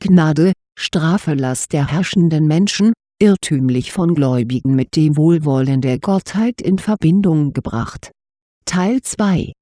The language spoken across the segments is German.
Gnade, Strafe-Last der herrschenden Menschen, irrtümlich von Gläubigen mit dem Wohlwollen der Gottheit in Verbindung gebracht. Teil 2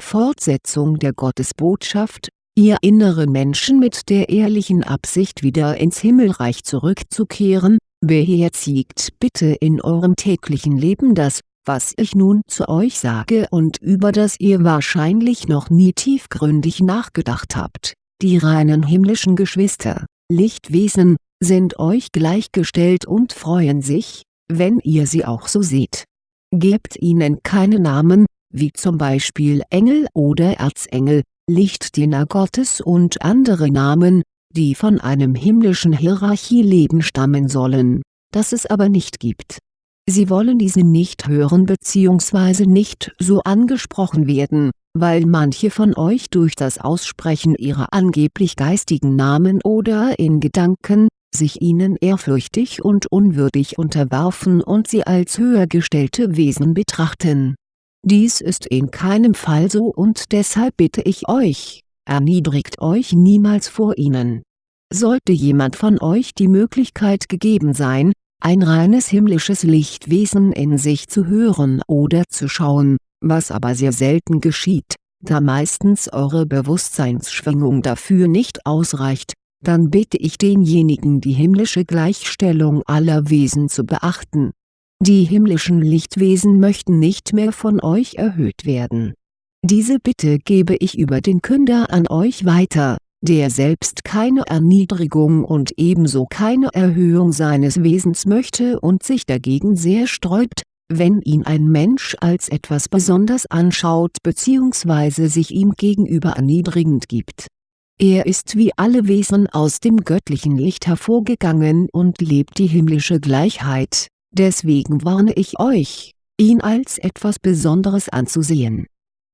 Fortsetzung der Gottesbotschaft, ihr inneren Menschen mit der ehrlichen Absicht wieder ins Himmelreich zurückzukehren, beherzigt bitte in eurem täglichen Leben das, was ich nun zu euch sage und über das ihr wahrscheinlich noch nie tiefgründig nachgedacht habt, die reinen himmlischen Geschwister, Lichtwesen, sind euch gleichgestellt und freuen sich, wenn ihr sie auch so seht. Gebt ihnen keine Namen, wie zum Beispiel Engel oder Erzengel, Lichtdiener Gottes und andere Namen, die von einem himmlischen Hierarchieleben stammen sollen, das es aber nicht gibt. Sie wollen diese nicht hören bzw. nicht so angesprochen werden, weil manche von euch durch das Aussprechen ihrer angeblich geistigen Namen oder in Gedanken, sich ihnen ehrfürchtig und unwürdig unterwerfen und sie als höher gestellte Wesen betrachten. Dies ist in keinem Fall so und deshalb bitte ich euch, erniedrigt euch niemals vor ihnen. Sollte jemand von euch die Möglichkeit gegeben sein, ein reines himmlisches Lichtwesen in sich zu hören oder zu schauen, was aber sehr selten geschieht, da meistens eure Bewusstseinsschwingung dafür nicht ausreicht, dann bitte ich denjenigen die himmlische Gleichstellung aller Wesen zu beachten. Die himmlischen Lichtwesen möchten nicht mehr von euch erhöht werden. Diese Bitte gebe ich über den Künder an euch weiter, der selbst keine Erniedrigung und ebenso keine Erhöhung seines Wesens möchte und sich dagegen sehr sträubt, wenn ihn ein Mensch als etwas besonders anschaut bzw. sich ihm gegenüber erniedrigend gibt. Er ist wie alle Wesen aus dem göttlichen Licht hervorgegangen und lebt die himmlische Gleichheit, deswegen warne ich euch, ihn als etwas Besonderes anzusehen.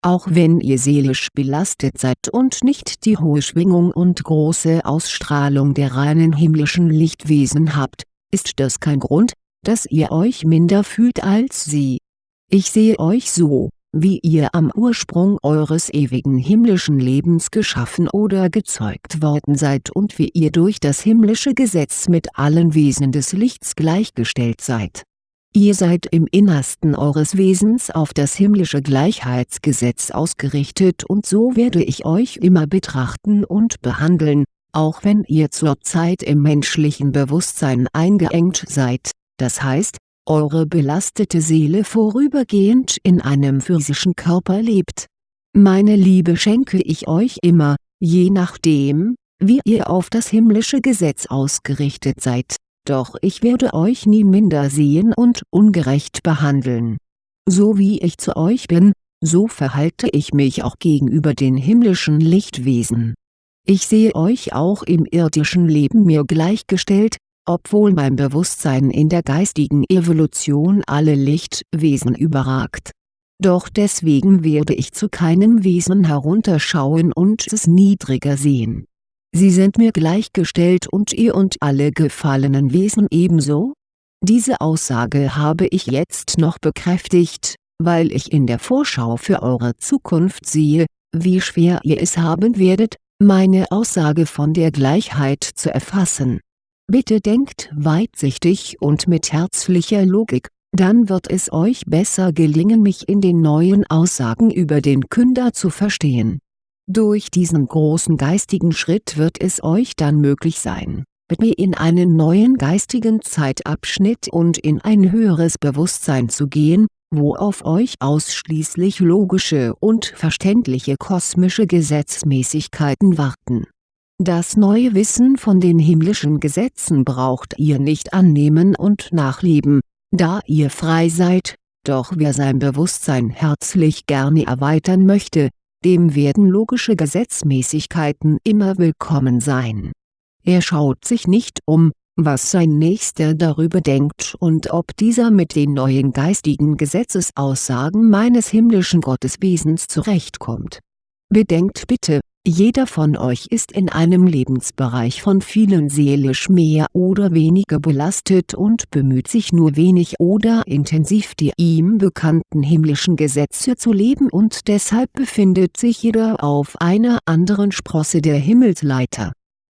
Auch wenn ihr seelisch belastet seid und nicht die hohe Schwingung und große Ausstrahlung der reinen himmlischen Lichtwesen habt, ist das kein Grund, dass ihr euch minder fühlt als sie. Ich sehe euch so, wie ihr am Ursprung eures ewigen himmlischen Lebens geschaffen oder gezeugt worden seid und wie ihr durch das himmlische Gesetz mit allen Wesen des Lichts gleichgestellt seid. Ihr seid im Innersten eures Wesens auf das himmlische Gleichheitsgesetz ausgerichtet und so werde ich euch immer betrachten und behandeln, auch wenn ihr zurzeit im menschlichen Bewusstsein eingeengt seid das heißt, eure belastete Seele vorübergehend in einem physischen Körper lebt. Meine Liebe schenke ich euch immer, je nachdem, wie ihr auf das himmlische Gesetz ausgerichtet seid, doch ich werde euch nie minder sehen und ungerecht behandeln. So wie ich zu euch bin, so verhalte ich mich auch gegenüber den himmlischen Lichtwesen. Ich sehe euch auch im irdischen Leben mir gleichgestellt, obwohl mein Bewusstsein in der geistigen Evolution alle Lichtwesen überragt. Doch deswegen werde ich zu keinem Wesen herunterschauen und es niedriger sehen. Sie sind mir gleichgestellt und ihr und alle gefallenen Wesen ebenso? Diese Aussage habe ich jetzt noch bekräftigt, weil ich in der Vorschau für eure Zukunft sehe, wie schwer ihr es haben werdet, meine Aussage von der Gleichheit zu erfassen Bitte denkt weitsichtig und mit herzlicher Logik, dann wird es euch besser gelingen mich in den neuen Aussagen über den Künder zu verstehen. Durch diesen großen geistigen Schritt wird es euch dann möglich sein, mit mir in einen neuen geistigen Zeitabschnitt und in ein höheres Bewusstsein zu gehen, wo auf euch ausschließlich logische und verständliche kosmische Gesetzmäßigkeiten warten. Das neue Wissen von den himmlischen Gesetzen braucht ihr nicht annehmen und nachleben, da ihr frei seid, doch wer sein Bewusstsein herzlich gerne erweitern möchte, dem werden logische Gesetzmäßigkeiten immer willkommen sein. Er schaut sich nicht um, was sein Nächster darüber denkt und ob dieser mit den neuen geistigen Gesetzesaussagen meines himmlischen Gotteswesens zurechtkommt. Bedenkt bitte, jeder von euch ist in einem Lebensbereich von vielen seelisch mehr oder weniger belastet und bemüht sich nur wenig oder intensiv die ihm bekannten himmlischen Gesetze zu leben und deshalb befindet sich jeder auf einer anderen Sprosse der Himmelsleiter.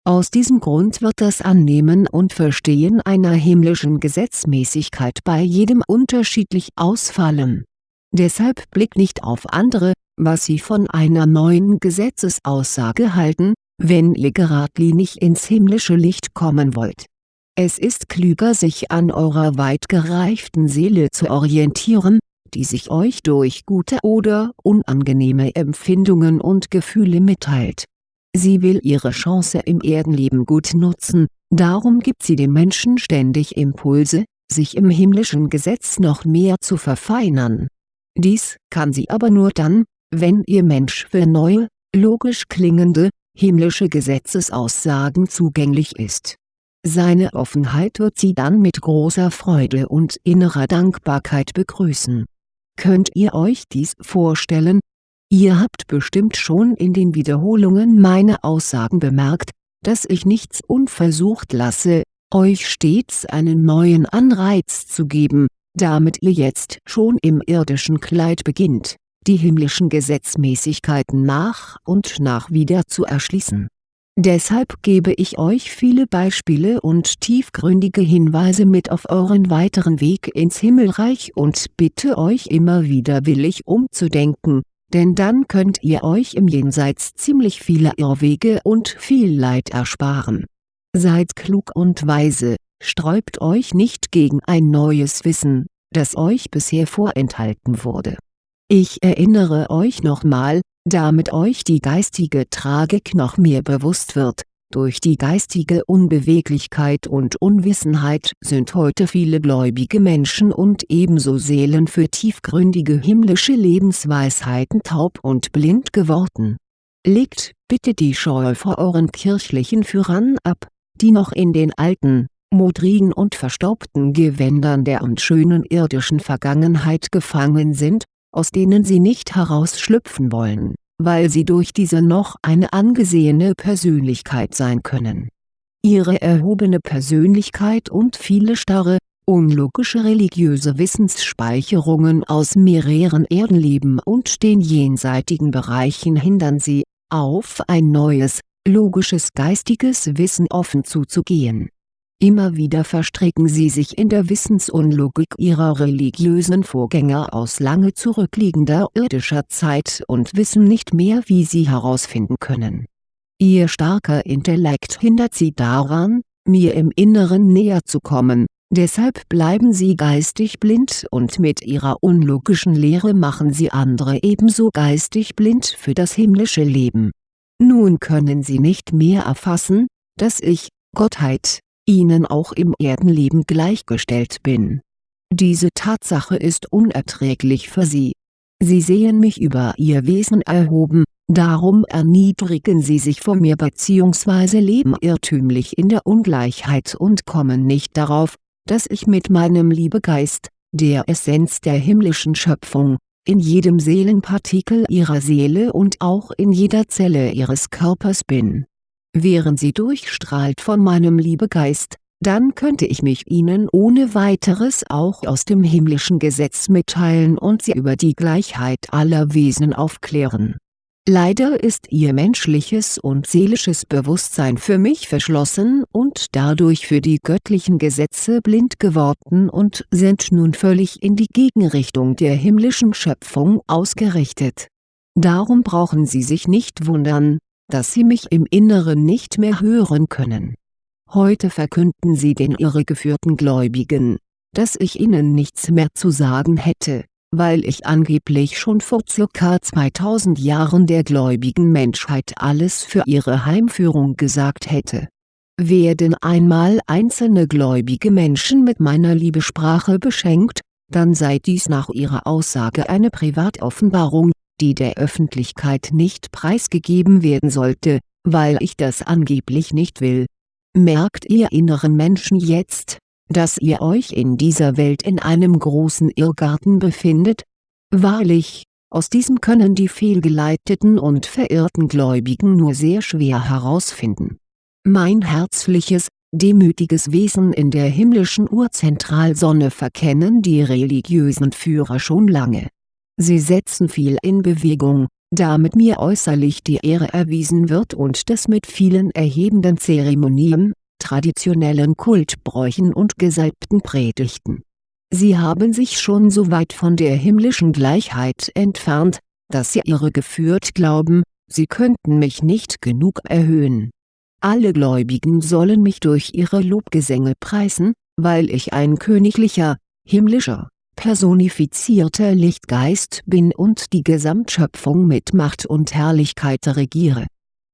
Aus diesem Grund wird das Annehmen und Verstehen einer himmlischen Gesetzmäßigkeit bei jedem unterschiedlich ausfallen. Deshalb blickt nicht auf andere, was sie von einer neuen Gesetzesaussage halten, wenn ihr geradlinig ins himmlische Licht kommen wollt. Es ist klüger sich an eurer weit gereiften Seele zu orientieren, die sich euch durch gute oder unangenehme Empfindungen und Gefühle mitteilt Sie will ihre Chance im Erdenleben gut nutzen, darum gibt sie dem Menschen ständig Impulse, sich im himmlischen Gesetz noch mehr zu verfeinern. Dies kann sie aber nur dann, wenn ihr Mensch für neue, logisch klingende, himmlische Gesetzesaussagen zugänglich ist. Seine Offenheit wird sie dann mit großer Freude und innerer Dankbarkeit begrüßen. Könnt ihr euch dies vorstellen, Ihr habt bestimmt schon in den Wiederholungen meiner Aussagen bemerkt, dass ich nichts unversucht lasse, euch stets einen neuen Anreiz zu geben, damit ihr jetzt schon im irdischen Kleid beginnt, die himmlischen Gesetzmäßigkeiten nach und nach wieder zu erschließen. Deshalb gebe ich euch viele Beispiele und tiefgründige Hinweise mit auf euren weiteren Weg ins Himmelreich und bitte euch immer wieder willig umzudenken, denn dann könnt ihr euch im Jenseits ziemlich viele Irrwege und viel Leid ersparen. Seid klug und weise, sträubt euch nicht gegen ein neues Wissen, das euch bisher vorenthalten wurde. Ich erinnere euch nochmal, damit euch die geistige Tragik noch mehr bewusst wird, durch die geistige Unbeweglichkeit und Unwissenheit sind heute viele gläubige Menschen und ebenso Seelen für tiefgründige himmlische Lebensweisheiten taub und blind geworden. Legt bitte die Scheu vor euren kirchlichen Führern ab, die noch in den alten, modrigen und verstaubten Gewändern der unschönen irdischen Vergangenheit gefangen sind, aus denen sie nicht herausschlüpfen wollen weil sie durch diese noch eine angesehene Persönlichkeit sein können. Ihre erhobene Persönlichkeit und viele starre, unlogische religiöse Wissensspeicherungen aus mehreren Erdenleben und den jenseitigen Bereichen hindern sie, auf ein neues, logisches geistiges Wissen offen zuzugehen Immer wieder verstricken sie sich in der Wissensunlogik ihrer religiösen Vorgänger aus lange zurückliegender irdischer Zeit und wissen nicht mehr wie sie herausfinden können. Ihr starker Intellekt hindert sie daran, mir im Inneren näher zu kommen, deshalb bleiben sie geistig blind und mit ihrer unlogischen Lehre machen sie andere ebenso geistig blind für das himmlische Leben. Nun können sie nicht mehr erfassen, dass ich, Gottheit, ihnen auch im Erdenleben gleichgestellt bin. Diese Tatsache ist unerträglich für sie. Sie sehen mich über ihr Wesen erhoben, darum erniedrigen sie sich vor mir bzw. leben irrtümlich in der Ungleichheit und kommen nicht darauf, dass ich mit meinem Liebegeist, der Essenz der himmlischen Schöpfung, in jedem Seelenpartikel ihrer Seele und auch in jeder Zelle ihres Körpers bin wären sie durchstrahlt von meinem Liebegeist, dann könnte ich mich ihnen ohne weiteres auch aus dem himmlischen Gesetz mitteilen und sie über die Gleichheit aller Wesen aufklären. Leider ist ihr menschliches und seelisches Bewusstsein für mich verschlossen und dadurch für die göttlichen Gesetze blind geworden und sind nun völlig in die Gegenrichtung der himmlischen Schöpfung ausgerichtet. Darum brauchen Sie sich nicht wundern, dass sie mich im Inneren nicht mehr hören können. Heute verkünden sie den irregeführten Gläubigen, dass ich ihnen nichts mehr zu sagen hätte, weil ich angeblich schon vor ca. 2000 Jahren der gläubigen Menschheit alles für ihre Heimführung gesagt hätte. Werden einmal einzelne gläubige Menschen mit meiner Liebesprache beschenkt, dann sei dies nach ihrer Aussage eine Privatoffenbarung, die der Öffentlichkeit nicht preisgegeben werden sollte, weil ich das angeblich nicht will. Merkt ihr inneren Menschen jetzt, dass ihr euch in dieser Welt in einem großen Irrgarten befindet? Wahrlich, aus diesem können die fehlgeleiteten und verirrten Gläubigen nur sehr schwer herausfinden. Mein herzliches, demütiges Wesen in der himmlischen Urzentralsonne verkennen die religiösen Führer schon lange Sie setzen viel in Bewegung, damit mir äußerlich die Ehre erwiesen wird und das mit vielen erhebenden Zeremonien, traditionellen Kultbräuchen und gesalbten Predigten. Sie haben sich schon so weit von der himmlischen Gleichheit entfernt, dass sie irregeführt glauben, sie könnten mich nicht genug erhöhen. Alle Gläubigen sollen mich durch ihre Lobgesänge preisen, weil ich ein königlicher, himmlischer, personifizierter Lichtgeist bin und die Gesamtschöpfung mit Macht und Herrlichkeit regiere.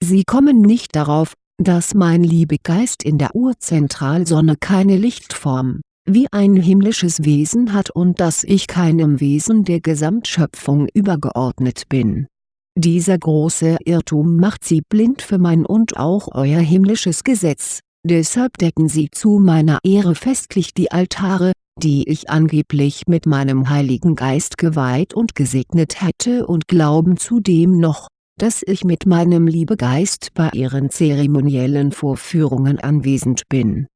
Sie kommen nicht darauf, dass mein Liebegeist in der Urzentralsonne keine Lichtform, wie ein himmlisches Wesen hat und dass ich keinem Wesen der Gesamtschöpfung übergeordnet bin. Dieser große Irrtum macht sie blind für mein und auch euer himmlisches Gesetz, deshalb decken sie zu meiner Ehre festlich die Altare, die ich angeblich mit meinem Heiligen Geist geweiht und gesegnet hätte und glauben zudem noch, dass ich mit meinem Liebegeist bei ihren zeremoniellen Vorführungen anwesend bin.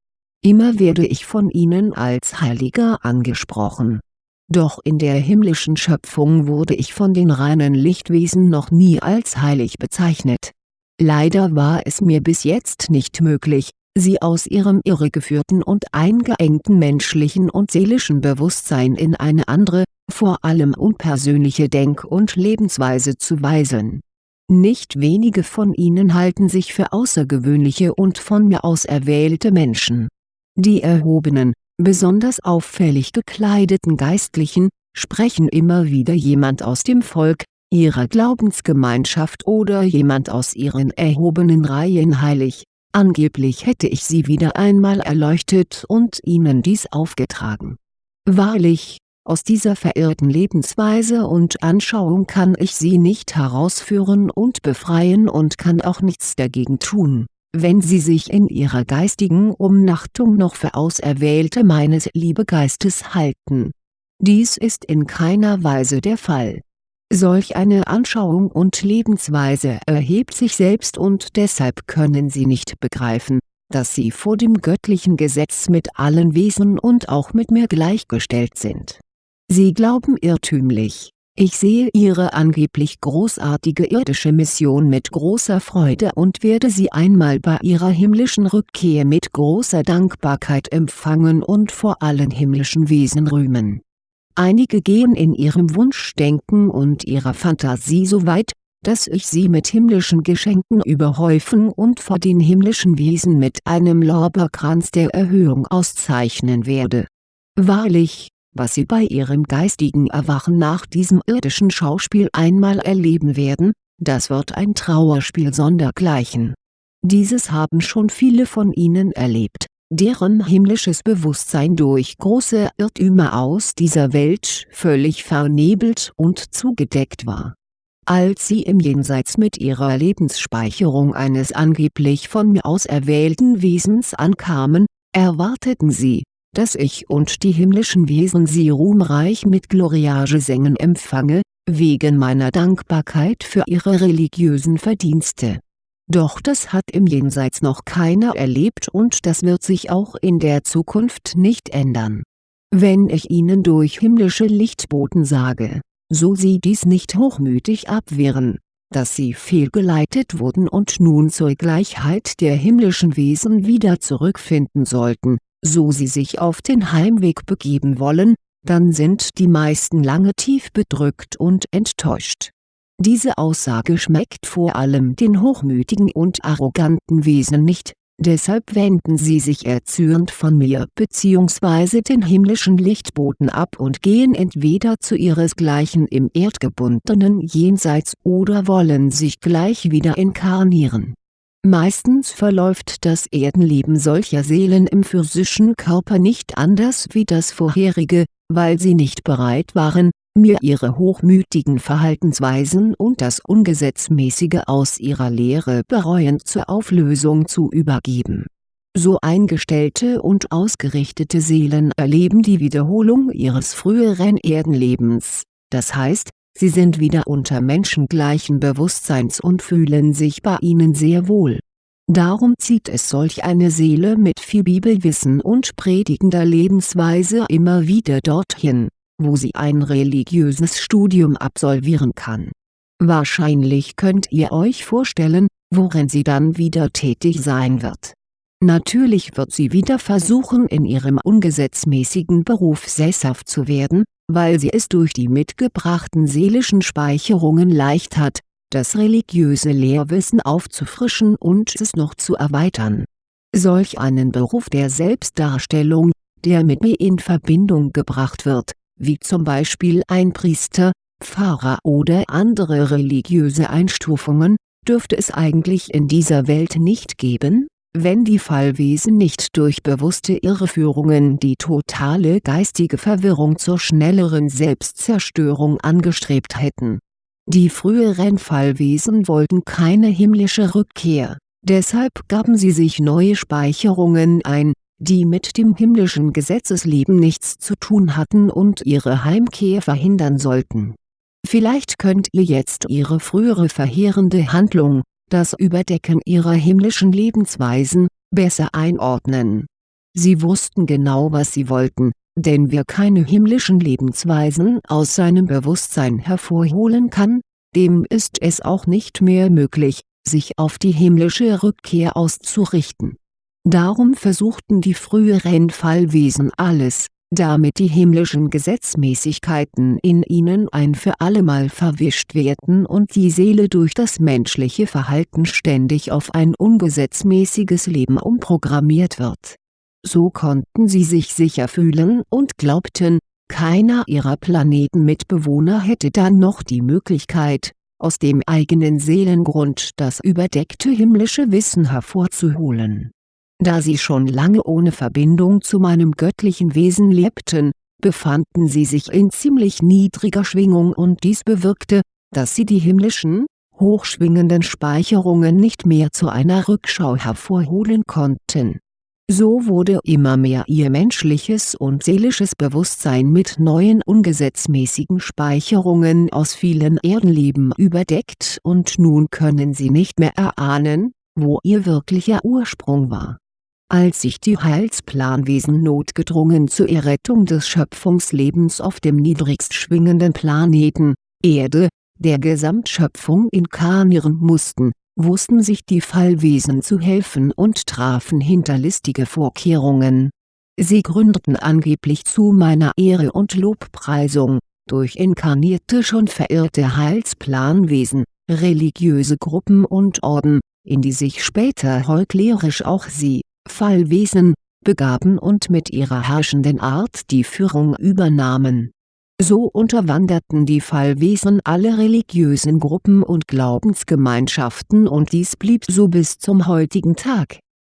Immer werde ich von ihnen als Heiliger angesprochen. Doch in der himmlischen Schöpfung wurde ich von den reinen Lichtwesen noch nie als heilig bezeichnet. Leider war es mir bis jetzt nicht möglich, sie aus ihrem irregeführten und eingeengten menschlichen und seelischen Bewusstsein in eine andere, vor allem unpersönliche Denk- und Lebensweise zu weisen. Nicht wenige von ihnen halten sich für außergewöhnliche und von mir auserwählte Menschen. Die erhobenen, besonders auffällig gekleideten Geistlichen, sprechen immer wieder jemand aus dem Volk, ihrer Glaubensgemeinschaft oder jemand aus ihren erhobenen Reihen heilig, Angeblich hätte ich sie wieder einmal erleuchtet und ihnen dies aufgetragen. Wahrlich, aus dieser verirrten Lebensweise und Anschauung kann ich sie nicht herausführen und befreien und kann auch nichts dagegen tun, wenn sie sich in ihrer geistigen Umnachtung noch für Auserwählte meines Liebegeistes halten. Dies ist in keiner Weise der Fall Solch eine Anschauung und Lebensweise erhebt sich selbst und deshalb können sie nicht begreifen, dass sie vor dem göttlichen Gesetz mit allen Wesen und auch mit mir gleichgestellt sind. Sie glauben irrtümlich, ich sehe ihre angeblich großartige irdische Mission mit großer Freude und werde sie einmal bei ihrer himmlischen Rückkehr mit großer Dankbarkeit empfangen und vor allen himmlischen Wesen rühmen Einige gehen in ihrem Wunschdenken und ihrer Fantasie so weit, dass ich sie mit himmlischen Geschenken überhäufen und vor den himmlischen Wesen mit einem Lorbeerkranz der Erhöhung auszeichnen werde. Wahrlich, was sie bei ihrem geistigen Erwachen nach diesem irdischen Schauspiel einmal erleben werden, das wird ein Trauerspiel sondergleichen. Dieses haben schon viele von ihnen erlebt deren himmlisches Bewusstsein durch große Irrtümer aus dieser Welt völlig vernebelt und zugedeckt war. Als sie im Jenseits mit ihrer Lebensspeicherung eines angeblich von mir auserwählten Wesens ankamen, erwarteten sie, dass ich und die himmlischen Wesen sie ruhmreich mit Gloriagesängen empfange, wegen meiner Dankbarkeit für ihre religiösen Verdienste doch das hat im Jenseits noch keiner erlebt und das wird sich auch in der Zukunft nicht ändern. Wenn ich ihnen durch himmlische Lichtboten sage, so sie dies nicht hochmütig abwehren, dass sie fehlgeleitet wurden und nun zur Gleichheit der himmlischen Wesen wieder zurückfinden sollten, so sie sich auf den Heimweg begeben wollen, dann sind die meisten lange tief bedrückt und enttäuscht diese Aussage schmeckt vor allem den hochmütigen und arroganten Wesen nicht, deshalb wenden sie sich erzürnt von mir bzw. den himmlischen Lichtboten ab und gehen entweder zu ihresgleichen im erdgebundenen Jenseits oder wollen sich gleich wieder inkarnieren. Meistens verläuft das Erdenleben solcher Seelen im physischen Körper nicht anders wie das vorherige, weil sie nicht bereit waren, mir ihre hochmütigen Verhaltensweisen und das Ungesetzmäßige aus ihrer Lehre bereuend zur Auflösung zu übergeben. So eingestellte und ausgerichtete Seelen erleben die Wiederholung ihres früheren Erdenlebens, das heißt, sie sind wieder unter menschengleichen Bewusstseins und fühlen sich bei ihnen sehr wohl. Darum zieht es solch eine Seele mit viel Bibelwissen und predigender Lebensweise immer wieder dorthin wo sie ein religiöses Studium absolvieren kann. Wahrscheinlich könnt ihr euch vorstellen, worin sie dann wieder tätig sein wird. Natürlich wird sie wieder versuchen in ihrem ungesetzmäßigen Beruf sesshaft zu werden, weil sie es durch die mitgebrachten seelischen Speicherungen leicht hat, das religiöse Lehrwissen aufzufrischen und es noch zu erweitern. Solch einen Beruf der Selbstdarstellung, der mit mir in Verbindung gebracht wird, wie zum Beispiel ein Priester, Pfarrer oder andere religiöse Einstufungen, dürfte es eigentlich in dieser Welt nicht geben, wenn die Fallwesen nicht durch bewusste Irreführungen die totale geistige Verwirrung zur schnelleren Selbstzerstörung angestrebt hätten. Die früheren Fallwesen wollten keine himmlische Rückkehr, deshalb gaben sie sich neue Speicherungen ein, die mit dem himmlischen Gesetzesleben nichts zu tun hatten und ihre Heimkehr verhindern sollten. Vielleicht könnt ihr jetzt ihre frühere verheerende Handlung, das Überdecken ihrer himmlischen Lebensweisen, besser einordnen. Sie wussten genau was sie wollten, denn wer keine himmlischen Lebensweisen aus seinem Bewusstsein hervorholen kann, dem ist es auch nicht mehr möglich, sich auf die himmlische Rückkehr auszurichten. Darum versuchten die früheren Fallwesen alles, damit die himmlischen Gesetzmäßigkeiten in ihnen ein für allemal verwischt werden und die Seele durch das menschliche Verhalten ständig auf ein ungesetzmäßiges Leben umprogrammiert wird. So konnten sie sich sicher fühlen und glaubten, keiner ihrer Planetenmitbewohner hätte dann noch die Möglichkeit, aus dem eigenen Seelengrund das überdeckte himmlische Wissen hervorzuholen da sie schon lange ohne Verbindung zu meinem göttlichen Wesen lebten, befanden sie sich in ziemlich niedriger Schwingung und dies bewirkte, dass sie die himmlischen, hochschwingenden Speicherungen nicht mehr zu einer Rückschau hervorholen konnten. So wurde immer mehr ihr menschliches und seelisches Bewusstsein mit neuen ungesetzmäßigen Speicherungen aus vielen Erdenleben überdeckt und nun können sie nicht mehr erahnen, wo ihr wirklicher Ursprung war als sich die Heilsplanwesen notgedrungen zur Errettung des Schöpfungslebens auf dem niedrigst schwingenden Planeten, Erde, der Gesamtschöpfung inkarnieren mussten, wussten sich die Fallwesen zu helfen und trafen hinterlistige Vorkehrungen. Sie gründeten angeblich zu meiner Ehre und Lobpreisung, durch inkarnierte schon verirrte Heilsplanwesen, religiöse Gruppen und Orden, in die sich später heuchlerisch auch sie, Fallwesen, begaben und mit ihrer herrschenden Art die Führung übernahmen. So unterwanderten die Fallwesen alle religiösen Gruppen und Glaubensgemeinschaften und dies blieb so bis zum heutigen Tag.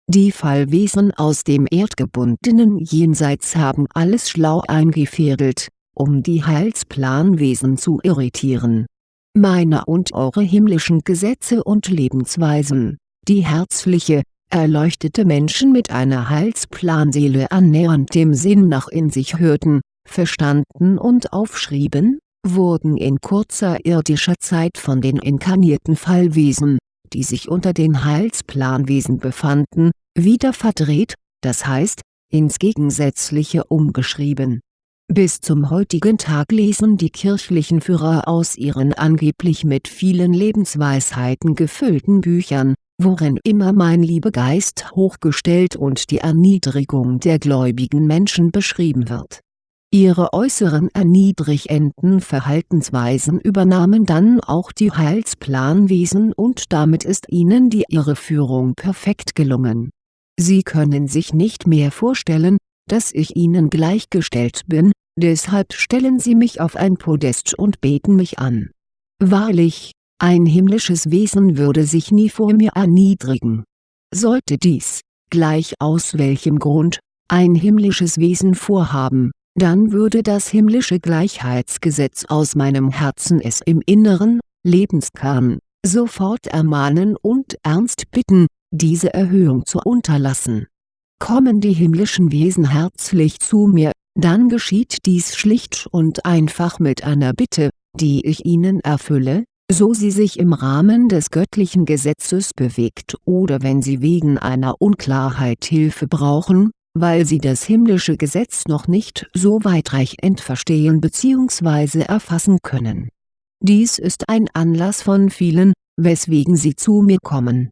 Die Fallwesen aus dem erdgebundenen Jenseits haben alles schlau eingefädelt, um die Heilsplanwesen zu irritieren. Meine und eure himmlischen Gesetze und Lebensweisen, die herzliche, erleuchtete Menschen mit einer Heilsplanseele annähernd dem Sinn nach in sich hörten, verstanden und aufschrieben, wurden in kurzer irdischer Zeit von den inkarnierten Fallwesen, die sich unter den Heilsplanwesen befanden, wieder verdreht, das heißt, ins Gegensätzliche umgeschrieben. Bis zum heutigen Tag lesen die kirchlichen Führer aus ihren angeblich mit vielen Lebensweisheiten gefüllten Büchern, worin immer mein Liebegeist hochgestellt und die Erniedrigung der gläubigen Menschen beschrieben wird. Ihre äußeren erniedrigenden Verhaltensweisen übernahmen dann auch die Heilsplanwesen und damit ist ihnen die Irreführung perfekt gelungen. Sie können sich nicht mehr vorstellen, dass ich ihnen gleichgestellt bin, deshalb stellen sie mich auf ein Podest und beten mich an. Wahrlich, ein himmlisches Wesen würde sich nie vor mir erniedrigen. Sollte dies, gleich aus welchem Grund, ein himmlisches Wesen vorhaben, dann würde das himmlische Gleichheitsgesetz aus meinem Herzen es im Inneren, Lebenskern, sofort ermahnen und ernst bitten, diese Erhöhung zu unterlassen. Kommen die himmlischen Wesen herzlich zu mir, dann geschieht dies schlicht und einfach mit einer Bitte, die ich ihnen erfülle, so sie sich im Rahmen des göttlichen Gesetzes bewegt oder wenn sie wegen einer Unklarheit Hilfe brauchen, weil sie das himmlische Gesetz noch nicht so weitreichend verstehen bzw. erfassen können. Dies ist ein Anlass von vielen, weswegen Sie zu mir kommen.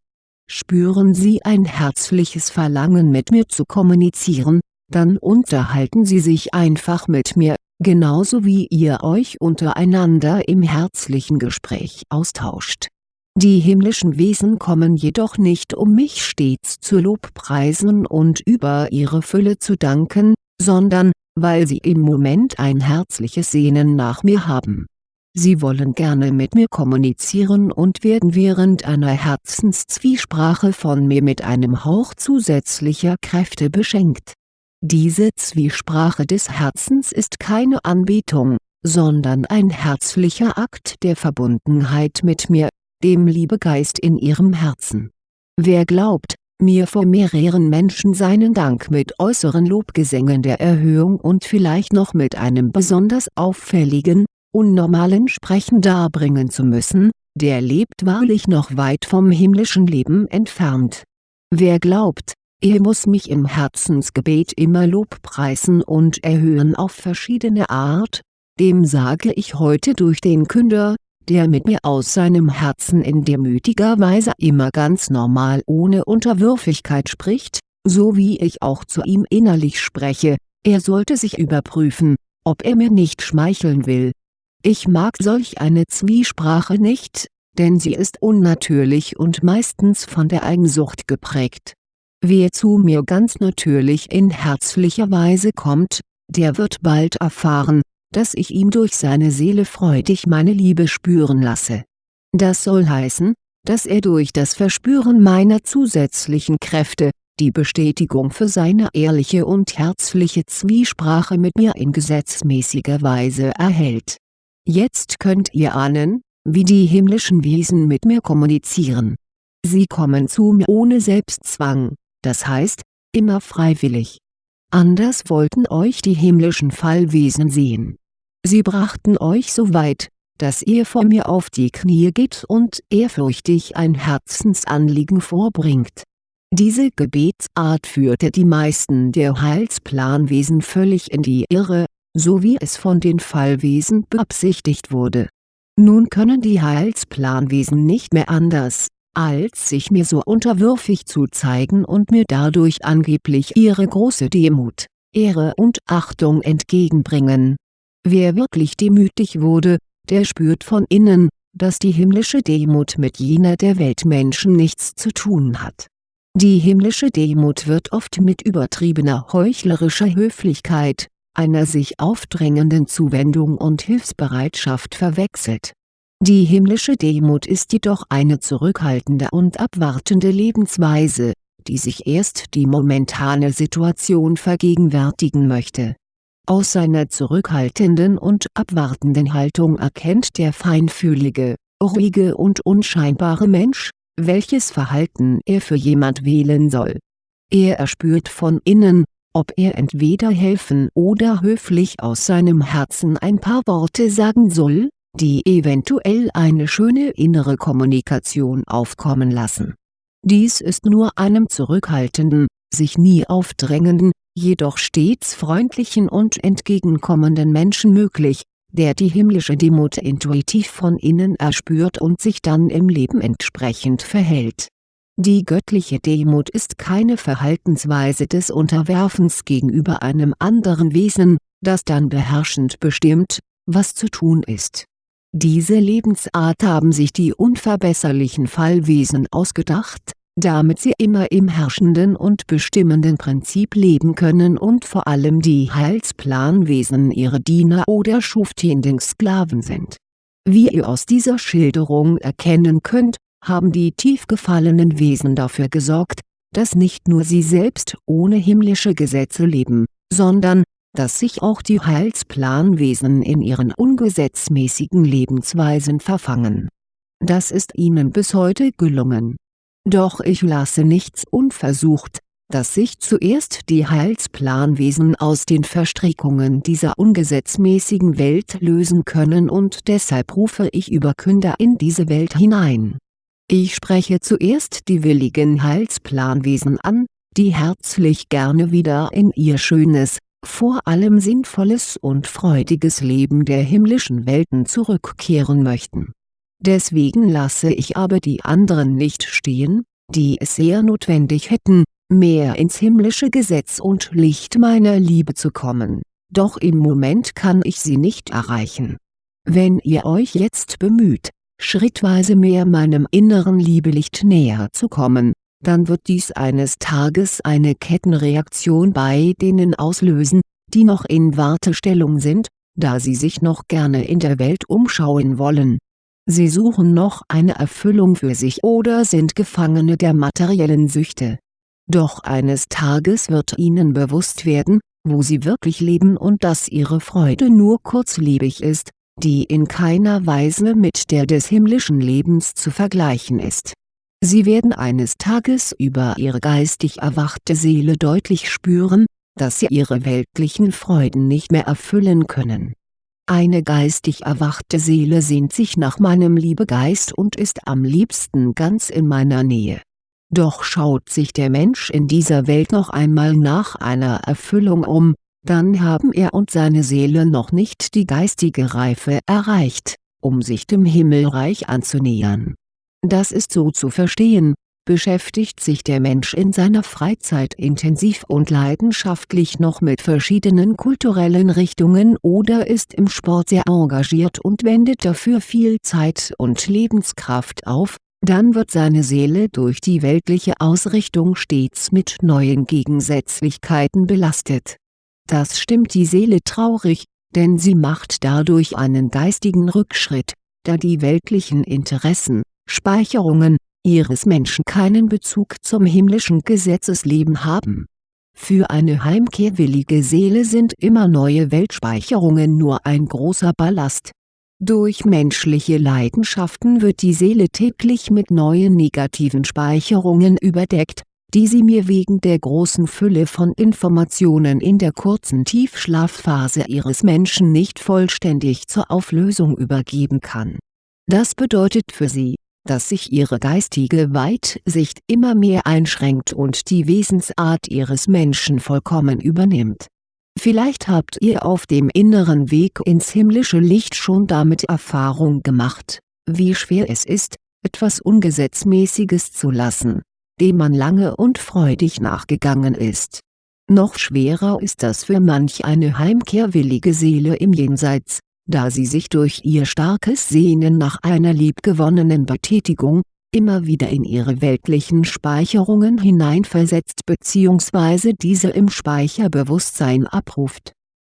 Spüren Sie ein herzliches Verlangen mit mir zu kommunizieren, dann unterhalten Sie sich einfach mit mir, genauso wie ihr euch untereinander im herzlichen Gespräch austauscht. Die himmlischen Wesen kommen jedoch nicht um mich stets zu Lobpreisen und über ihre Fülle zu danken, sondern, weil sie im Moment ein herzliches Sehnen nach mir haben. Sie wollen gerne mit mir kommunizieren und werden während einer Herzenszwiesprache von mir mit einem Hauch zusätzlicher Kräfte beschenkt. Diese Zwiesprache des Herzens ist keine Anbetung, sondern ein herzlicher Akt der Verbundenheit mit mir, dem Liebegeist in ihrem Herzen. Wer glaubt, mir vor mehreren Menschen seinen Dank mit äußeren Lobgesängen der Erhöhung und vielleicht noch mit einem besonders auffälligen, unnormalen Sprechen darbringen zu müssen, der lebt wahrlich noch weit vom himmlischen Leben entfernt. Wer glaubt, er muss mich im Herzensgebet immer lobpreisen und erhöhen auf verschiedene Art, dem sage ich heute durch den Künder, der mit mir aus seinem Herzen in demütiger Weise immer ganz normal ohne Unterwürfigkeit spricht, so wie ich auch zu ihm innerlich spreche, er sollte sich überprüfen, ob er mir nicht schmeicheln will. Ich mag solch eine Zwiesprache nicht, denn sie ist unnatürlich und meistens von der Eigensucht geprägt. Wer zu mir ganz natürlich in herzlicher Weise kommt, der wird bald erfahren, dass ich ihm durch seine Seele freudig meine Liebe spüren lasse. Das soll heißen, dass er durch das Verspüren meiner zusätzlichen Kräfte, die Bestätigung für seine ehrliche und herzliche Zwiesprache mit mir in gesetzmäßiger Weise erhält. Jetzt könnt ihr ahnen, wie die himmlischen Wesen mit mir kommunizieren. Sie kommen zu mir ohne Selbstzwang, das heißt, immer freiwillig. Anders wollten euch die himmlischen Fallwesen sehen Sie brachten euch so weit, dass ihr vor mir auf die Knie geht und ehrfürchtig ein Herzensanliegen vorbringt. Diese Gebetsart führte die meisten der Heilsplanwesen völlig in die Irre, so wie es von den Fallwesen beabsichtigt wurde. Nun können die Heilsplanwesen nicht mehr anders, als sich mir so unterwürfig zu zeigen und mir dadurch angeblich ihre große Demut, Ehre und Achtung entgegenbringen Wer wirklich demütig wurde, der spürt von innen, dass die himmlische Demut mit jener der Weltmenschen nichts zu tun hat. Die himmlische Demut wird oft mit übertriebener heuchlerischer Höflichkeit, einer sich aufdrängenden Zuwendung und Hilfsbereitschaft verwechselt. Die himmlische Demut ist jedoch eine zurückhaltende und abwartende Lebensweise, die sich erst die momentane Situation vergegenwärtigen möchte aus seiner zurückhaltenden und abwartenden Haltung erkennt der feinfühlige, ruhige und unscheinbare Mensch, welches Verhalten er für jemand wählen soll. Er erspürt von innen, ob er entweder helfen oder höflich aus seinem Herzen ein paar Worte sagen soll, die eventuell eine schöne innere Kommunikation aufkommen lassen. Dies ist nur einem zurückhaltenden, sich nie aufdrängenden, jedoch stets freundlichen und entgegenkommenden Menschen möglich, der die himmlische Demut intuitiv von innen erspürt und sich dann im Leben entsprechend verhält. Die göttliche Demut ist keine Verhaltensweise des Unterwerfens gegenüber einem anderen Wesen, das dann beherrschend bestimmt, was zu tun ist. Diese Lebensart haben sich die unverbesserlichen Fallwesen ausgedacht, damit sie immer im herrschenden und bestimmenden Prinzip leben können und vor allem die Heilsplanwesen ihre Diener oder schuftienden Sklaven sind. Wie ihr aus dieser Schilderung erkennen könnt, haben die tief gefallenen Wesen dafür gesorgt, dass nicht nur sie selbst ohne himmlische Gesetze leben, sondern, dass sich auch die Heilsplanwesen in ihren ungesetzmäßigen Lebensweisen verfangen. Das ist ihnen bis heute gelungen doch ich lasse nichts unversucht, dass sich zuerst die Heilsplanwesen aus den Verstrickungen dieser ungesetzmäßigen Welt lösen können und deshalb rufe ich Überkünder in diese Welt hinein. Ich spreche zuerst die willigen Heilsplanwesen an, die herzlich gerne wieder in ihr schönes, vor allem sinnvolles und freudiges Leben der himmlischen Welten zurückkehren möchten. Deswegen lasse ich aber die anderen nicht stehen, die es sehr notwendig hätten, mehr ins himmlische Gesetz und Licht meiner Liebe zu kommen, doch im Moment kann ich sie nicht erreichen. Wenn ihr euch jetzt bemüht, schrittweise mehr meinem inneren Liebelicht näher zu kommen, dann wird dies eines Tages eine Kettenreaktion bei denen auslösen, die noch in Wartestellung sind, da sie sich noch gerne in der Welt umschauen wollen. Sie suchen noch eine Erfüllung für sich oder sind Gefangene der materiellen Süchte. Doch eines Tages wird ihnen bewusst werden, wo sie wirklich leben und dass ihre Freude nur kurzlebig ist, die in keiner Weise mit der des himmlischen Lebens zu vergleichen ist. Sie werden eines Tages über ihre geistig erwachte Seele deutlich spüren, dass sie ihre weltlichen Freuden nicht mehr erfüllen können. Eine geistig erwachte Seele sehnt sich nach meinem Liebegeist und ist am liebsten ganz in meiner Nähe. Doch schaut sich der Mensch in dieser Welt noch einmal nach einer Erfüllung um, dann haben er und seine Seele noch nicht die geistige Reife erreicht, um sich dem Himmelreich anzunähern. Das ist so zu verstehen, beschäftigt sich der Mensch in seiner Freizeit intensiv und leidenschaftlich noch mit verschiedenen kulturellen Richtungen oder ist im Sport sehr engagiert und wendet dafür viel Zeit und Lebenskraft auf, dann wird seine Seele durch die weltliche Ausrichtung stets mit neuen Gegensätzlichkeiten belastet. Das stimmt die Seele traurig, denn sie macht dadurch einen geistigen Rückschritt, da die weltlichen Interessen, Speicherungen, ihres Menschen keinen Bezug zum himmlischen Gesetzesleben haben. Für eine heimkehrwillige Seele sind immer neue Weltspeicherungen nur ein großer Ballast. Durch menschliche Leidenschaften wird die Seele täglich mit neuen negativen Speicherungen überdeckt, die sie mir wegen der großen Fülle von Informationen in der kurzen Tiefschlafphase ihres Menschen nicht vollständig zur Auflösung übergeben kann. Das bedeutet für sie, dass sich ihre geistige Weitsicht immer mehr einschränkt und die Wesensart ihres Menschen vollkommen übernimmt. Vielleicht habt ihr auf dem inneren Weg ins himmlische Licht schon damit Erfahrung gemacht, wie schwer es ist, etwas Ungesetzmäßiges zu lassen dem man lange und freudig nachgegangen ist. Noch schwerer ist das für manch eine heimkehrwillige Seele im Jenseits, da sie sich durch ihr starkes Sehnen nach einer liebgewonnenen Betätigung, immer wieder in ihre weltlichen Speicherungen hineinversetzt bzw. diese im Speicherbewusstsein abruft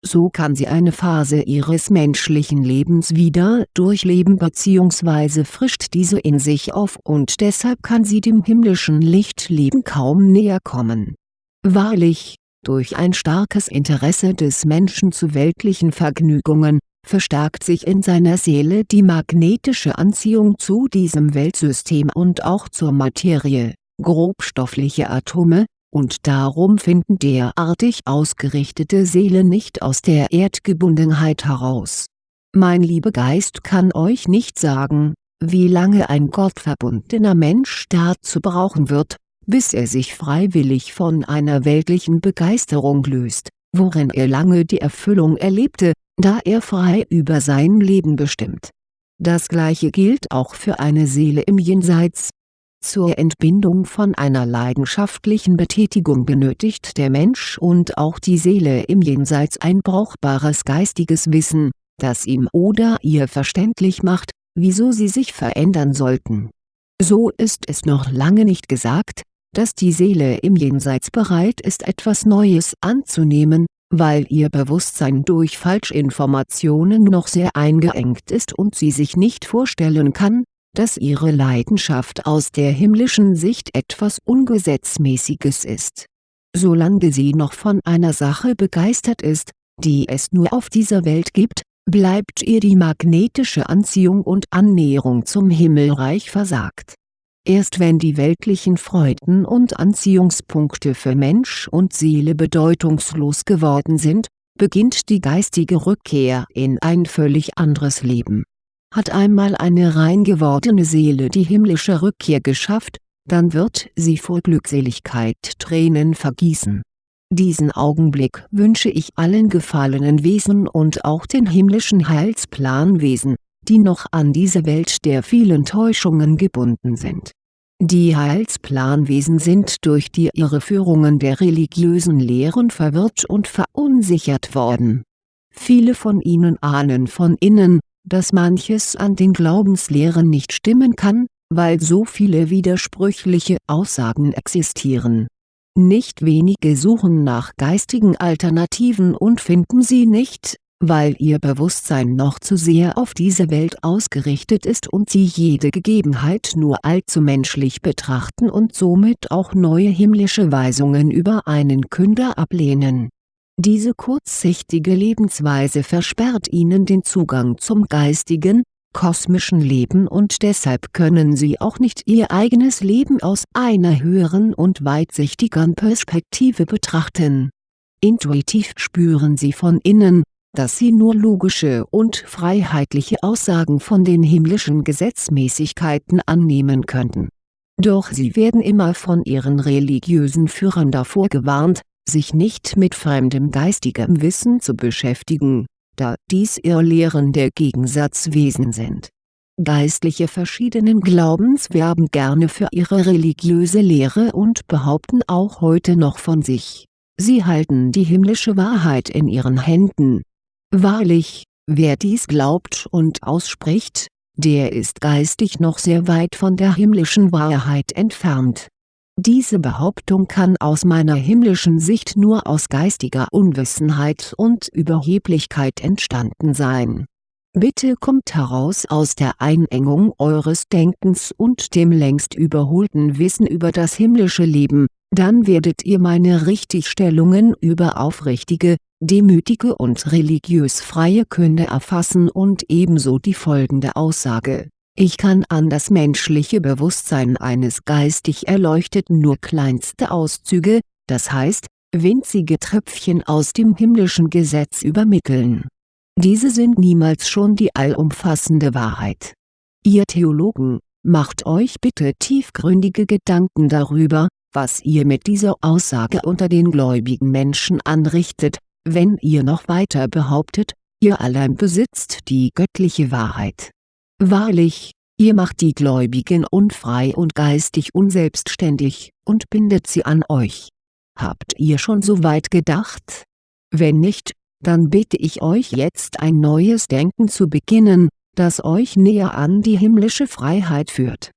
so kann sie eine Phase ihres menschlichen Lebens wieder durchleben bzw. frischt diese in sich auf und deshalb kann sie dem himmlischen Lichtleben kaum näher kommen. Wahrlich, durch ein starkes Interesse des Menschen zu weltlichen Vergnügungen, verstärkt sich in seiner Seele die magnetische Anziehung zu diesem Weltsystem und auch zur Materie, grobstoffliche Atome, und darum finden derartig ausgerichtete Seelen nicht aus der Erdgebundenheit heraus. Mein Liebegeist kann euch nicht sagen, wie lange ein gottverbundener Mensch dazu brauchen wird, bis er sich freiwillig von einer weltlichen Begeisterung löst, worin er lange die Erfüllung erlebte, da er frei über sein Leben bestimmt. Das gleiche gilt auch für eine Seele im Jenseits, zur Entbindung von einer leidenschaftlichen Betätigung benötigt der Mensch und auch die Seele im Jenseits ein brauchbares geistiges Wissen, das ihm oder ihr verständlich macht, wieso sie sich verändern sollten. So ist es noch lange nicht gesagt, dass die Seele im Jenseits bereit ist etwas Neues anzunehmen, weil ihr Bewusstsein durch Falschinformationen noch sehr eingeengt ist und sie sich nicht vorstellen kann, dass ihre Leidenschaft aus der himmlischen Sicht etwas Ungesetzmäßiges ist. Solange sie noch von einer Sache begeistert ist, die es nur auf dieser Welt gibt, bleibt ihr die magnetische Anziehung und Annäherung zum Himmelreich versagt. Erst wenn die weltlichen Freuden und Anziehungspunkte für Mensch und Seele bedeutungslos geworden sind, beginnt die geistige Rückkehr in ein völlig anderes Leben hat einmal eine rein gewordene Seele die himmlische Rückkehr geschafft, dann wird sie vor Glückseligkeit Tränen vergießen. Diesen Augenblick wünsche ich allen gefallenen Wesen und auch den himmlischen Heilsplanwesen, die noch an diese Welt der vielen Täuschungen gebunden sind. Die Heilsplanwesen sind durch die Irreführungen der religiösen Lehren verwirrt und verunsichert worden. Viele von ihnen ahnen von innen, dass manches an den Glaubenslehren nicht stimmen kann, weil so viele widersprüchliche Aussagen existieren. Nicht wenige suchen nach geistigen Alternativen und finden sie nicht, weil ihr Bewusstsein noch zu sehr auf diese Welt ausgerichtet ist und sie jede Gegebenheit nur allzu menschlich betrachten und somit auch neue himmlische Weisungen über einen Künder ablehnen. Diese kurzsichtige Lebensweise versperrt ihnen den Zugang zum geistigen, kosmischen Leben und deshalb können sie auch nicht ihr eigenes Leben aus einer höheren und weitsichtigeren Perspektive betrachten. Intuitiv spüren sie von innen, dass sie nur logische und freiheitliche Aussagen von den himmlischen Gesetzmäßigkeiten annehmen könnten. Doch sie werden immer von ihren religiösen Führern davor gewarnt, sich nicht mit fremdem geistigem Wissen zu beschäftigen, da dies Irrlehren der Gegensatzwesen sind. Geistliche verschiedenen Glaubens werben gerne für ihre religiöse Lehre und behaupten auch heute noch von sich, sie halten die himmlische Wahrheit in ihren Händen, Wahrlich, wer dies glaubt und ausspricht, der ist geistig noch sehr weit von der himmlischen Wahrheit entfernt. Diese Behauptung kann aus meiner himmlischen Sicht nur aus geistiger Unwissenheit und Überheblichkeit entstanden sein. Bitte kommt heraus aus der Einengung eures Denkens und dem längst überholten Wissen über das himmlische Leben, dann werdet ihr meine Richtigstellungen über aufrichtige, demütige und religiös freie Künde erfassen und ebenso die folgende Aussage, ich kann an das menschliche Bewusstsein eines geistig Erleuchteten nur kleinste Auszüge, das heißt, winzige Tröpfchen aus dem himmlischen Gesetz übermitteln. Diese sind niemals schon die allumfassende Wahrheit. Ihr Theologen, macht euch bitte tiefgründige Gedanken darüber, was ihr mit dieser Aussage unter den gläubigen Menschen anrichtet, wenn ihr noch weiter behauptet, ihr allein besitzt die göttliche Wahrheit. Wahrlich, ihr macht die Gläubigen unfrei und geistig unselbstständig, und bindet sie an euch. Habt ihr schon so weit gedacht? Wenn nicht, dann bitte ich euch jetzt ein neues Denken zu beginnen, das euch näher an die himmlische Freiheit führt.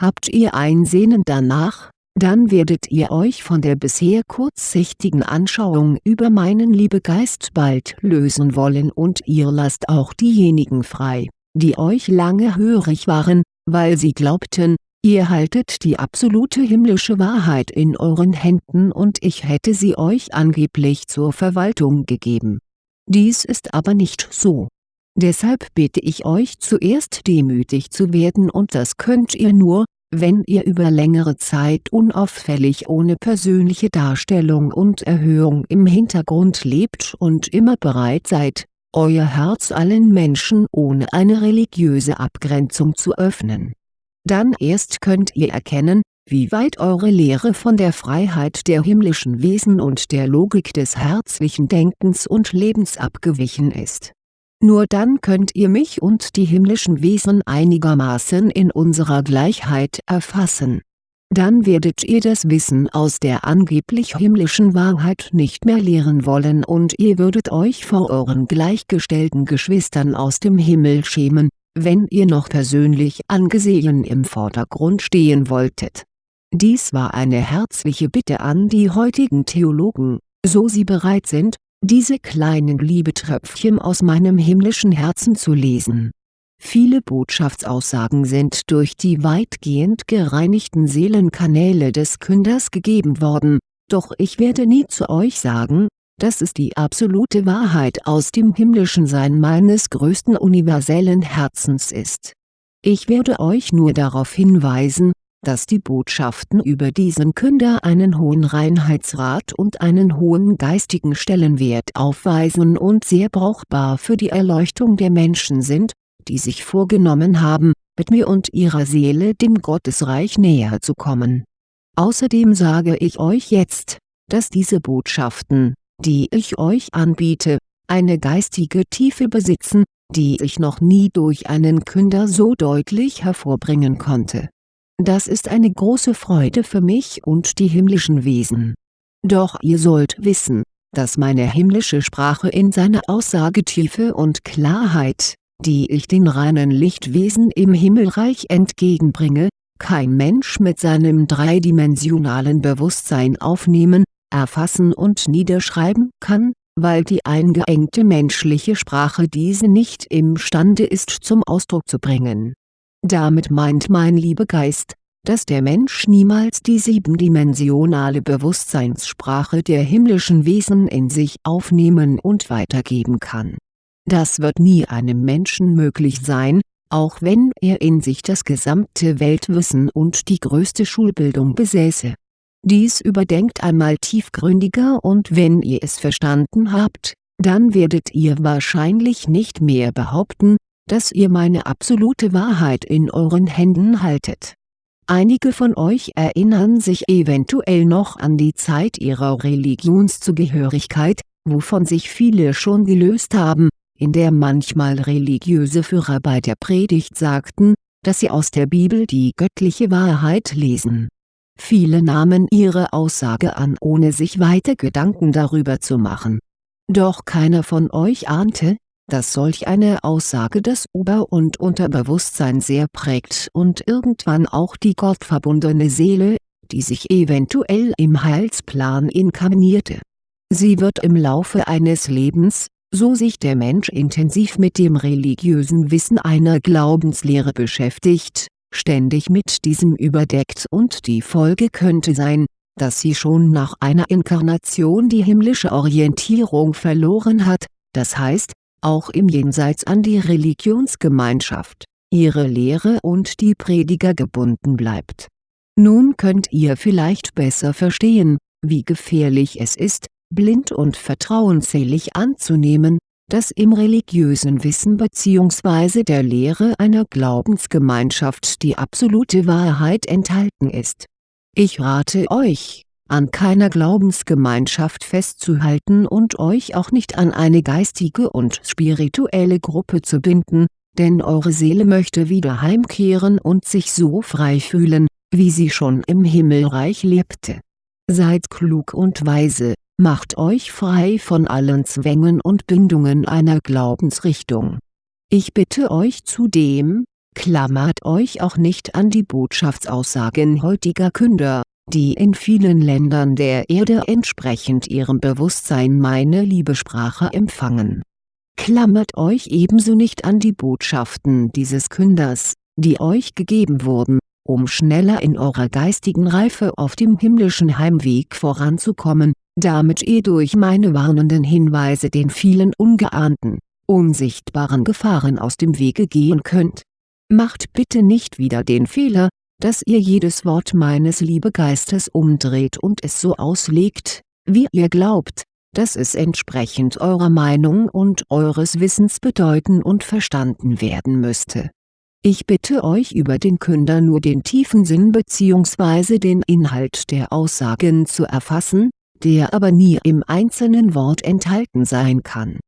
Habt ihr ein Sehnen danach, dann werdet ihr euch von der bisher kurzsichtigen Anschauung über meinen Liebegeist bald lösen wollen und ihr lasst auch diejenigen frei, die euch lange hörig waren, weil sie glaubten, ihr haltet die absolute himmlische Wahrheit in euren Händen und ich hätte sie euch angeblich zur Verwaltung gegeben. Dies ist aber nicht so. Deshalb bitte ich euch zuerst demütig zu werden und das könnt ihr nur, wenn ihr über längere Zeit unauffällig ohne persönliche Darstellung und Erhöhung im Hintergrund lebt und immer bereit seid, euer Herz allen Menschen ohne eine religiöse Abgrenzung zu öffnen. Dann erst könnt ihr erkennen, wie weit eure Lehre von der Freiheit der himmlischen Wesen und der Logik des herzlichen Denkens und Lebens abgewichen ist nur dann könnt ihr mich und die himmlischen Wesen einigermaßen in unserer Gleichheit erfassen. Dann werdet ihr das Wissen aus der angeblich himmlischen Wahrheit nicht mehr lehren wollen und ihr würdet euch vor euren gleichgestellten Geschwistern aus dem Himmel schämen, wenn ihr noch persönlich angesehen im Vordergrund stehen wolltet. Dies war eine herzliche Bitte an die heutigen Theologen, so sie bereit sind, diese kleinen Liebetröpfchen aus meinem himmlischen Herzen zu lesen. Viele Botschaftsaussagen sind durch die weitgehend gereinigten Seelenkanäle des Künders gegeben worden, doch ich werde nie zu euch sagen, dass es die absolute Wahrheit aus dem himmlischen Sein meines größten universellen Herzens ist. Ich werde euch nur darauf hinweisen, dass die Botschaften über diesen Künder einen hohen Reinheitsrat und einen hohen geistigen Stellenwert aufweisen und sehr brauchbar für die Erleuchtung der Menschen sind, die sich vorgenommen haben, mit mir und ihrer Seele dem Gottesreich näher zu kommen. Außerdem sage ich euch jetzt, dass diese Botschaften, die ich euch anbiete, eine geistige Tiefe besitzen, die ich noch nie durch einen Künder so deutlich hervorbringen konnte. Das ist eine große Freude für mich und die himmlischen Wesen. Doch ihr sollt wissen, dass meine himmlische Sprache in seiner Aussagetiefe und Klarheit, die ich den reinen Lichtwesen im Himmelreich entgegenbringe, kein Mensch mit seinem dreidimensionalen Bewusstsein aufnehmen, erfassen und niederschreiben kann, weil die eingeengte menschliche Sprache diese nicht imstande ist zum Ausdruck zu bringen. Damit meint mein Liebegeist, dass der Mensch niemals die siebendimensionale Bewusstseinssprache der himmlischen Wesen in sich aufnehmen und weitergeben kann. Das wird nie einem Menschen möglich sein, auch wenn er in sich das gesamte Weltwissen und die größte Schulbildung besäße dies überdenkt einmal tiefgründiger und wenn ihr es verstanden habt, dann werdet ihr wahrscheinlich nicht mehr behaupten, dass ihr meine absolute Wahrheit in euren Händen haltet. Einige von euch erinnern sich eventuell noch an die Zeit ihrer Religionszugehörigkeit, wovon sich viele schon gelöst haben, in der manchmal religiöse Führer bei der Predigt sagten, dass sie aus der Bibel die göttliche Wahrheit lesen Viele nahmen ihre Aussage an ohne sich weiter Gedanken darüber zu machen. Doch keiner von euch ahnte, dass solch eine Aussage das Ober- und Unterbewusstsein sehr prägt und irgendwann auch die gottverbundene Seele, die sich eventuell im Heilsplan inkarnierte. Sie wird im Laufe eines Lebens, so sich der Mensch intensiv mit dem religiösen Wissen einer Glaubenslehre beschäftigt, ständig mit diesem überdeckt und die Folge könnte sein, dass sie schon nach einer Inkarnation die himmlische Orientierung verloren hat, das heißt, auch im Jenseits an die Religionsgemeinschaft, ihre Lehre und die Prediger gebunden bleibt. Nun könnt ihr vielleicht besser verstehen, wie gefährlich es ist, blind und vertrauensselig anzunehmen, dass im religiösen Wissen bzw. der Lehre einer Glaubensgemeinschaft die absolute Wahrheit enthalten ist. Ich rate euch, an keiner Glaubensgemeinschaft festzuhalten und euch auch nicht an eine geistige und spirituelle Gruppe zu binden, denn eure Seele möchte wieder heimkehren und sich so frei fühlen, wie sie schon im Himmelreich lebte. Seid klug und weise, Macht euch frei von allen Zwängen und Bindungen einer Glaubensrichtung. Ich bitte euch zudem, klammert euch auch nicht an die Botschaftsaussagen heutiger Künder, die in vielen Ländern der Erde entsprechend ihrem Bewusstsein meine Liebesprache empfangen. Klammert euch ebenso nicht an die Botschaften dieses Künders, die euch gegeben wurden, um schneller in eurer geistigen Reife auf dem himmlischen Heimweg voranzukommen, damit ihr durch meine warnenden Hinweise den vielen ungeahnten, unsichtbaren Gefahren aus dem Wege gehen könnt. Macht bitte nicht wieder den Fehler, dass ihr jedes Wort meines Liebegeistes umdreht und es so auslegt, wie ihr glaubt, dass es entsprechend eurer Meinung und eures Wissens bedeuten und verstanden werden müsste. Ich bitte euch über den Künder nur den tiefen Sinn bzw. den Inhalt der Aussagen zu erfassen, der aber nie im einzelnen Wort enthalten sein kann.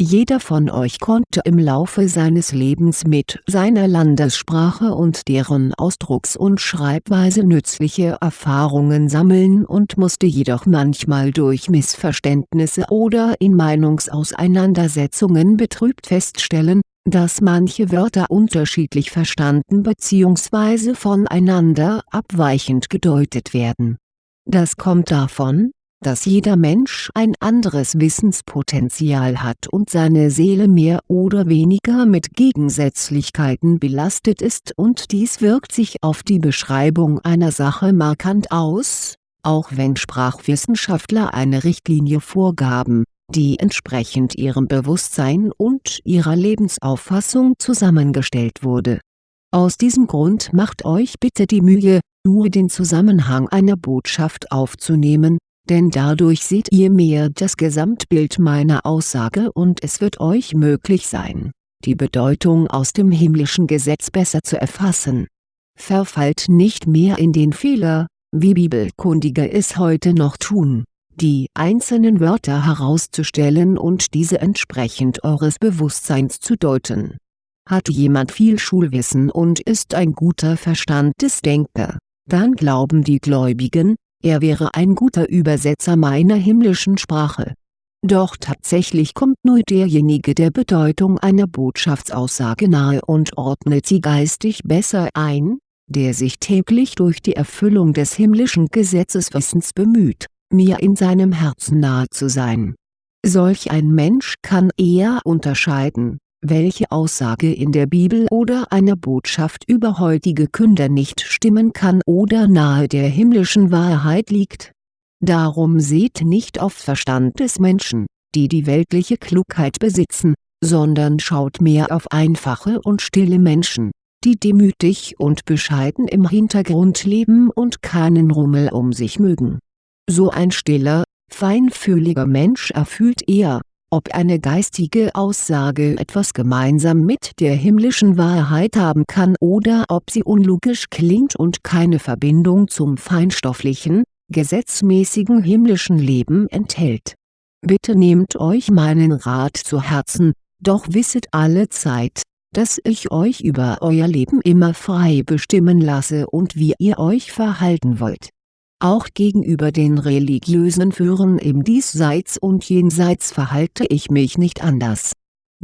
Jeder von euch konnte im Laufe seines Lebens mit seiner Landessprache und deren Ausdrucks- und Schreibweise nützliche Erfahrungen sammeln und musste jedoch manchmal durch Missverständnisse oder in Meinungsauseinandersetzungen betrübt feststellen, dass manche Wörter unterschiedlich verstanden bzw. voneinander abweichend gedeutet werden. Das kommt davon, dass jeder Mensch ein anderes Wissenspotenzial hat und seine Seele mehr oder weniger mit Gegensätzlichkeiten belastet ist und dies wirkt sich auf die Beschreibung einer Sache markant aus, auch wenn Sprachwissenschaftler eine Richtlinie vorgaben, die entsprechend ihrem Bewusstsein und ihrer Lebensauffassung zusammengestellt wurde. Aus diesem Grund macht euch bitte die Mühe, nur den Zusammenhang einer Botschaft aufzunehmen, denn dadurch seht ihr mehr das Gesamtbild meiner Aussage und es wird euch möglich sein, die Bedeutung aus dem himmlischen Gesetz besser zu erfassen. Verfallt nicht mehr in den Fehler, wie Bibelkundige es heute noch tun, die einzelnen Wörter herauszustellen und diese entsprechend eures Bewusstseins zu deuten. Hat jemand viel Schulwissen und ist ein guter Verstandesdenker, dann glauben die Gläubigen, er wäre ein guter Übersetzer meiner himmlischen Sprache. Doch tatsächlich kommt nur derjenige der Bedeutung einer Botschaftsaussage nahe und ordnet sie geistig besser ein, der sich täglich durch die Erfüllung des himmlischen Gesetzeswissens bemüht mir in seinem Herzen nahe zu sein. Solch ein Mensch kann eher unterscheiden, welche Aussage in der Bibel oder einer Botschaft über heutige Künder nicht stimmen kann oder nahe der himmlischen Wahrheit liegt. Darum seht nicht auf Verstand des Menschen, die die weltliche Klugheit besitzen, sondern schaut mehr auf einfache und stille Menschen, die demütig und bescheiden im Hintergrund leben und keinen Rummel um sich mögen so ein stiller, feinfühliger Mensch erfühlt eher, ob eine geistige Aussage etwas gemeinsam mit der himmlischen Wahrheit haben kann oder ob sie unlogisch klingt und keine Verbindung zum feinstofflichen, gesetzmäßigen himmlischen Leben enthält. Bitte nehmt euch meinen Rat zu Herzen, doch wisset alle Zeit, dass ich euch über euer Leben immer frei bestimmen lasse und wie ihr euch verhalten wollt auch gegenüber den religiösen Führern im Diesseits und Jenseits verhalte ich mich nicht anders.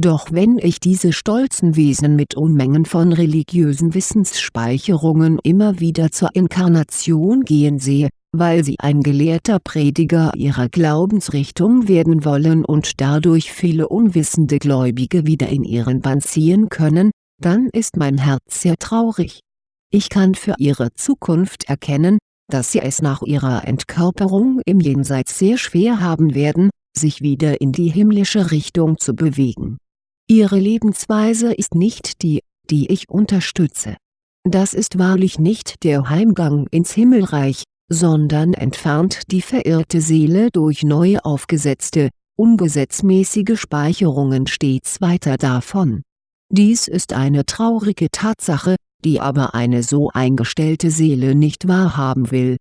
Doch wenn ich diese stolzen Wesen mit Unmengen von religiösen Wissensspeicherungen immer wieder zur Inkarnation gehen sehe, weil sie ein gelehrter Prediger ihrer Glaubensrichtung werden wollen und dadurch viele unwissende Gläubige wieder in ihren Bann ziehen können, dann ist mein Herz sehr traurig. Ich kann für ihre Zukunft erkennen, dass sie es nach ihrer Entkörperung im Jenseits sehr schwer haben werden, sich wieder in die himmlische Richtung zu bewegen. Ihre Lebensweise ist nicht die, die ich unterstütze. Das ist wahrlich nicht der Heimgang ins Himmelreich, sondern entfernt die verirrte Seele durch neu aufgesetzte, ungesetzmäßige Speicherungen stets weiter davon. Dies ist eine traurige Tatsache, die aber eine so eingestellte Seele nicht wahrhaben will.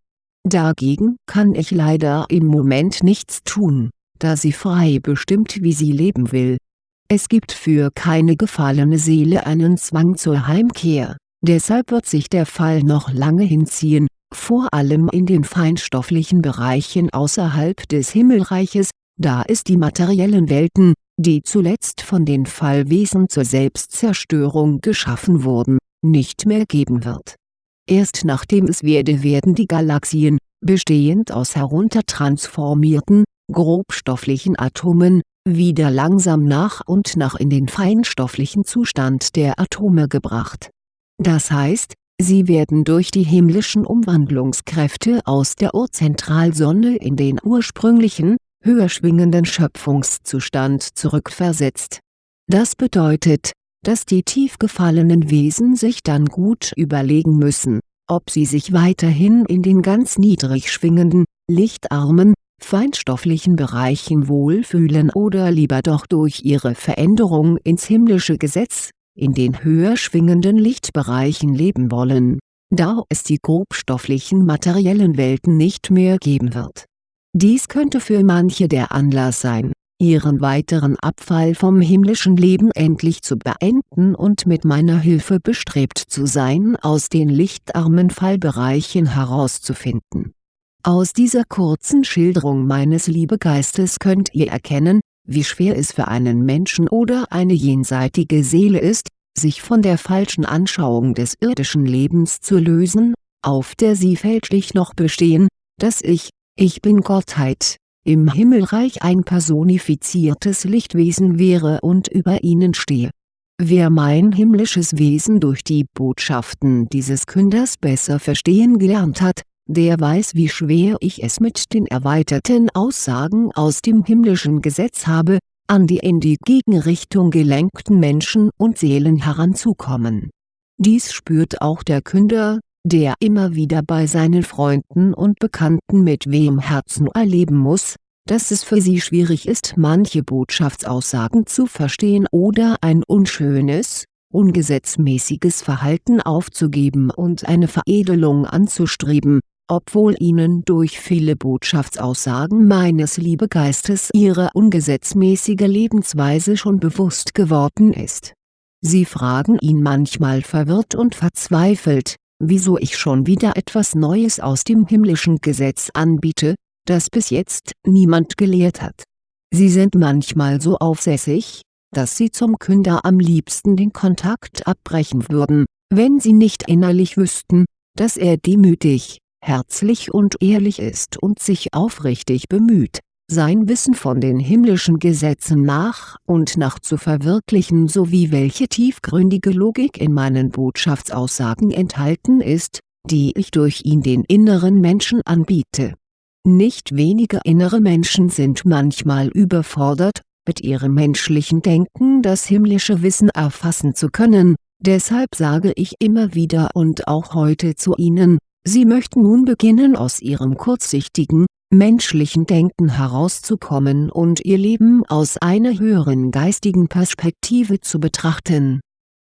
Dagegen kann ich leider im Moment nichts tun, da sie frei bestimmt wie sie leben will. Es gibt für keine gefallene Seele einen Zwang zur Heimkehr, deshalb wird sich der Fall noch lange hinziehen, vor allem in den feinstofflichen Bereichen außerhalb des Himmelreiches, da es die materiellen Welten, die zuletzt von den Fallwesen zur Selbstzerstörung geschaffen wurden, nicht mehr geben wird. Erst nachdem es werde werden die Galaxien, bestehend aus heruntertransformierten, grobstofflichen Atomen, wieder langsam nach und nach in den feinstofflichen Zustand der Atome gebracht. Das heißt, sie werden durch die himmlischen Umwandlungskräfte aus der Urzentralsonne in den ursprünglichen, höher schwingenden Schöpfungszustand zurückversetzt. Das bedeutet, dass die tief gefallenen Wesen sich dann gut überlegen müssen, ob sie sich weiterhin in den ganz niedrig schwingenden, lichtarmen, feinstofflichen Bereichen wohlfühlen oder lieber doch durch ihre Veränderung ins himmlische Gesetz, in den höher schwingenden Lichtbereichen leben wollen, da es die grobstofflichen materiellen Welten nicht mehr geben wird. Dies könnte für manche der Anlass sein, ihren weiteren Abfall vom himmlischen Leben endlich zu beenden und mit meiner Hilfe bestrebt zu sein aus den lichtarmen Fallbereichen herauszufinden. Aus dieser kurzen Schilderung meines Liebegeistes könnt ihr erkennen, wie schwer es für einen Menschen oder eine jenseitige Seele ist, sich von der falschen Anschauung des irdischen Lebens zu lösen, auf der sie fälschlich noch bestehen, dass ich, ich bin Gottheit, im Himmelreich ein personifiziertes Lichtwesen wäre und über ihnen stehe. Wer mein himmlisches Wesen durch die Botschaften dieses Künders besser verstehen gelernt hat, der weiß wie schwer ich es mit den erweiterten Aussagen aus dem himmlischen Gesetz habe, an die in die Gegenrichtung gelenkten Menschen und Seelen heranzukommen. Dies spürt auch der Künder, der immer wieder bei seinen Freunden und Bekannten mit wehem Herzen erleben muss, dass es für sie schwierig ist manche Botschaftsaussagen zu verstehen oder ein unschönes, ungesetzmäßiges Verhalten aufzugeben und eine Veredelung anzustreben, obwohl ihnen durch viele Botschaftsaussagen meines Liebegeistes ihre ungesetzmäßige Lebensweise schon bewusst geworden ist. Sie fragen ihn manchmal verwirrt und verzweifelt, wieso ich schon wieder etwas Neues aus dem himmlischen Gesetz anbiete, das bis jetzt niemand gelehrt hat. Sie sind manchmal so aufsässig, dass sie zum Künder am liebsten den Kontakt abbrechen würden, wenn sie nicht innerlich wüssten, dass er demütig, herzlich und ehrlich ist und sich aufrichtig bemüht, sein Wissen von den himmlischen Gesetzen nach und nach zu verwirklichen sowie welche tiefgründige Logik in meinen Botschaftsaussagen enthalten ist, die ich durch ihn den inneren Menschen anbiete. Nicht wenige innere Menschen sind manchmal überfordert, mit ihrem menschlichen Denken das himmlische Wissen erfassen zu können, deshalb sage ich immer wieder und auch heute zu Ihnen, Sie möchten nun beginnen aus Ihrem kurzsichtigen, menschlichen Denken herauszukommen und Ihr Leben aus einer höheren geistigen Perspektive zu betrachten.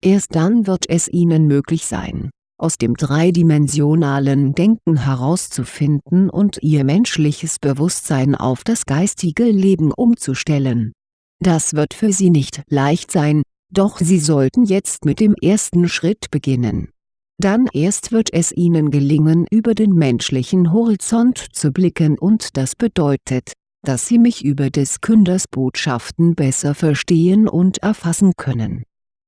Erst dann wird es Ihnen möglich sein, aus dem dreidimensionalen Denken herauszufinden und Ihr menschliches Bewusstsein auf das geistige Leben umzustellen. Das wird für Sie nicht leicht sein, doch Sie sollten jetzt mit dem ersten Schritt beginnen dann erst wird es ihnen gelingen über den menschlichen Horizont zu blicken und das bedeutet, dass sie mich über des Künders Botschaften besser verstehen und erfassen können.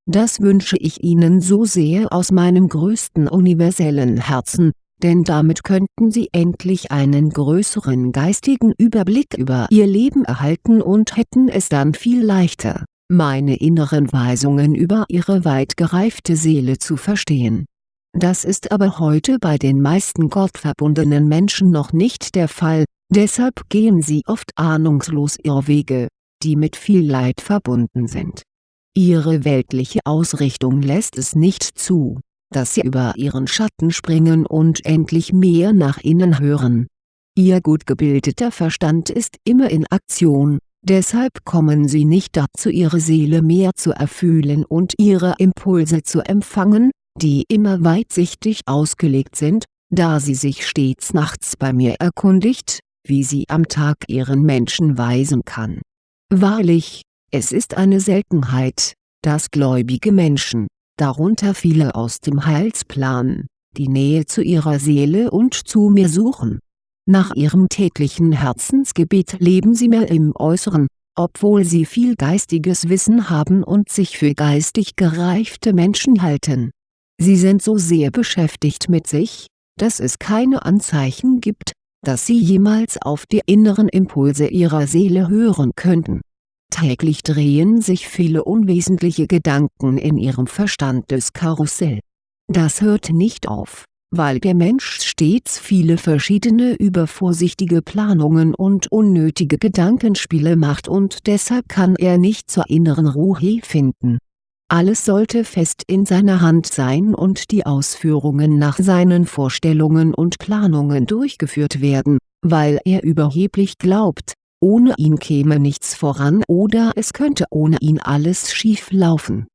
Das wünsche ich Ihnen so sehr aus meinem größten universellen Herzen, denn damit könnten Sie endlich einen größeren geistigen Überblick über Ihr Leben erhalten und hätten es dann viel leichter, meine inneren Weisungen über Ihre weit gereifte Seele zu verstehen das ist aber heute bei den meisten gottverbundenen Menschen noch nicht der Fall, deshalb gehen sie oft ahnungslos Irrwege, die mit viel Leid verbunden sind. Ihre weltliche Ausrichtung lässt es nicht zu, dass sie über ihren Schatten springen und endlich mehr nach innen hören. Ihr gut gebildeter Verstand ist immer in Aktion, deshalb kommen sie nicht dazu ihre Seele mehr zu erfühlen und ihre Impulse zu empfangen, die immer weitsichtig ausgelegt sind, da sie sich stets nachts bei mir erkundigt, wie sie am Tag ihren Menschen weisen kann. Wahrlich, es ist eine Seltenheit, dass gläubige Menschen, darunter viele aus dem Heilsplan, die Nähe zu ihrer Seele und zu mir suchen. Nach ihrem täglichen Herzensgebet leben sie mehr im Äußeren, obwohl sie viel geistiges Wissen haben und sich für geistig gereifte Menschen halten Sie sind so sehr beschäftigt mit sich, dass es keine Anzeichen gibt, dass sie jemals auf die inneren Impulse ihrer Seele hören könnten. Täglich drehen sich viele unwesentliche Gedanken in ihrem Verstandeskarussell. Das hört nicht auf, weil der Mensch stets viele verschiedene übervorsichtige Planungen und unnötige Gedankenspiele macht und deshalb kann er nicht zur inneren Ruhe finden alles sollte fest in seiner Hand sein und die Ausführungen nach seinen Vorstellungen und Planungen durchgeführt werden, weil er überheblich glaubt, ohne ihn käme nichts voran oder es könnte ohne ihn alles schief laufen.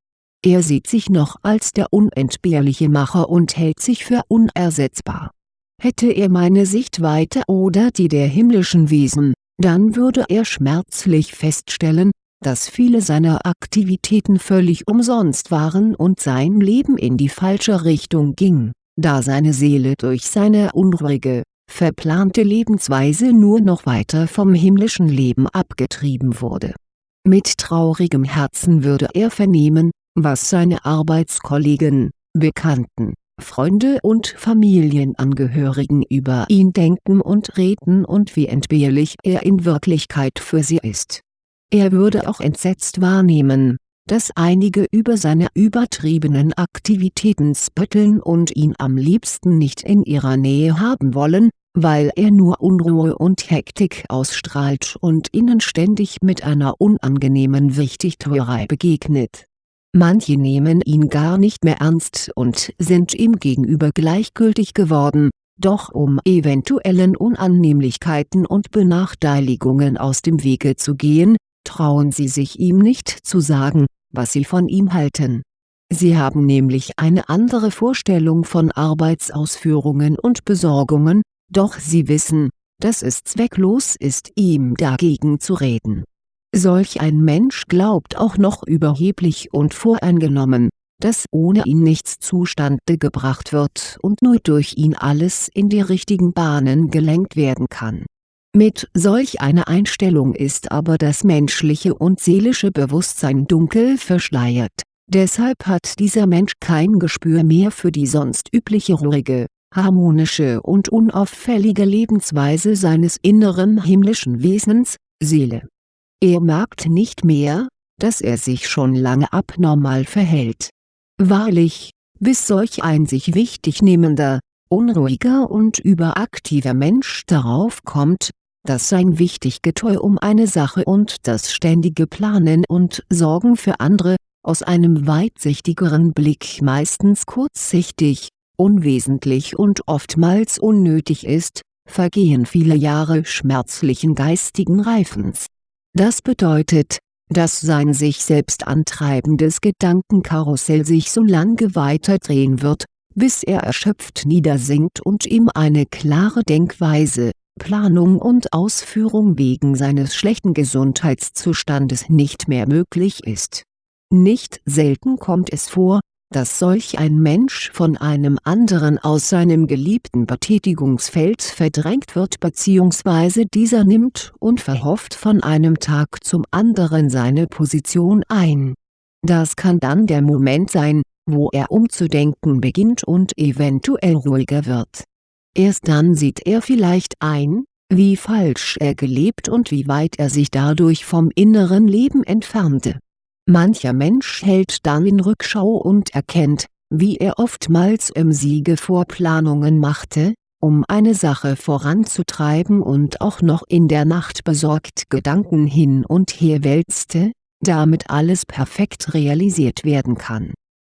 Er sieht sich noch als der unentbehrliche Macher und hält sich für unersetzbar. Hätte er meine Sichtweite oder die der himmlischen Wesen, dann würde er schmerzlich feststellen, dass viele seiner Aktivitäten völlig umsonst waren und sein Leben in die falsche Richtung ging, da seine Seele durch seine unruhige, verplante Lebensweise nur noch weiter vom himmlischen Leben abgetrieben wurde. Mit traurigem Herzen würde er vernehmen, was seine Arbeitskollegen, Bekannten, Freunde und Familienangehörigen über ihn denken und reden und wie entbehrlich er in Wirklichkeit für sie ist er würde auch entsetzt wahrnehmen, dass einige über seine übertriebenen Aktivitäten spötteln und ihn am liebsten nicht in ihrer Nähe haben wollen, weil er nur Unruhe und Hektik ausstrahlt und ihnen ständig mit einer unangenehmen Wichtigtuerei begegnet. Manche nehmen ihn gar nicht mehr ernst und sind ihm gegenüber gleichgültig geworden, doch um eventuellen Unannehmlichkeiten und Benachteiligungen aus dem Wege zu gehen, trauen sie sich ihm nicht zu sagen, was sie von ihm halten. Sie haben nämlich eine andere Vorstellung von Arbeitsausführungen und Besorgungen, doch sie wissen, dass es zwecklos ist ihm dagegen zu reden. Solch ein Mensch glaubt auch noch überheblich und voreingenommen, dass ohne ihn nichts zustande gebracht wird und nur durch ihn alles in die richtigen Bahnen gelenkt werden kann. Mit solch einer Einstellung ist aber das menschliche und seelische Bewusstsein dunkel verschleiert, deshalb hat dieser Mensch kein Gespür mehr für die sonst übliche ruhige, harmonische und unauffällige Lebensweise seines inneren himmlischen Wesens, Seele. Er merkt nicht mehr, dass er sich schon lange abnormal verhält. Wahrlich, bis solch ein sich wichtig nehmender, unruhiger und überaktiver Mensch darauf kommt, dass sein Wichtiggetue um eine Sache und das ständige Planen und Sorgen für andere, aus einem weitsichtigeren Blick meistens kurzsichtig, unwesentlich und oftmals unnötig ist, vergehen viele Jahre schmerzlichen geistigen Reifens. Das bedeutet, dass sein sich selbst antreibendes Gedankenkarussell sich so lange weiterdrehen wird, bis er erschöpft niedersinkt und ihm eine klare Denkweise, Planung und Ausführung wegen seines schlechten Gesundheitszustandes nicht mehr möglich ist. Nicht selten kommt es vor, dass solch ein Mensch von einem anderen aus seinem geliebten Betätigungsfeld verdrängt wird bzw. dieser nimmt und verhofft von einem Tag zum anderen seine Position ein. Das kann dann der Moment sein, wo er umzudenken beginnt und eventuell ruhiger wird. Erst dann sieht er vielleicht ein, wie falsch er gelebt und wie weit er sich dadurch vom inneren Leben entfernte Mancher Mensch hält dann in Rückschau und erkennt, wie er oftmals im Siege Vorplanungen machte, um eine Sache voranzutreiben und auch noch in der Nacht besorgt Gedanken hin und her wälzte, damit alles perfekt realisiert werden kann.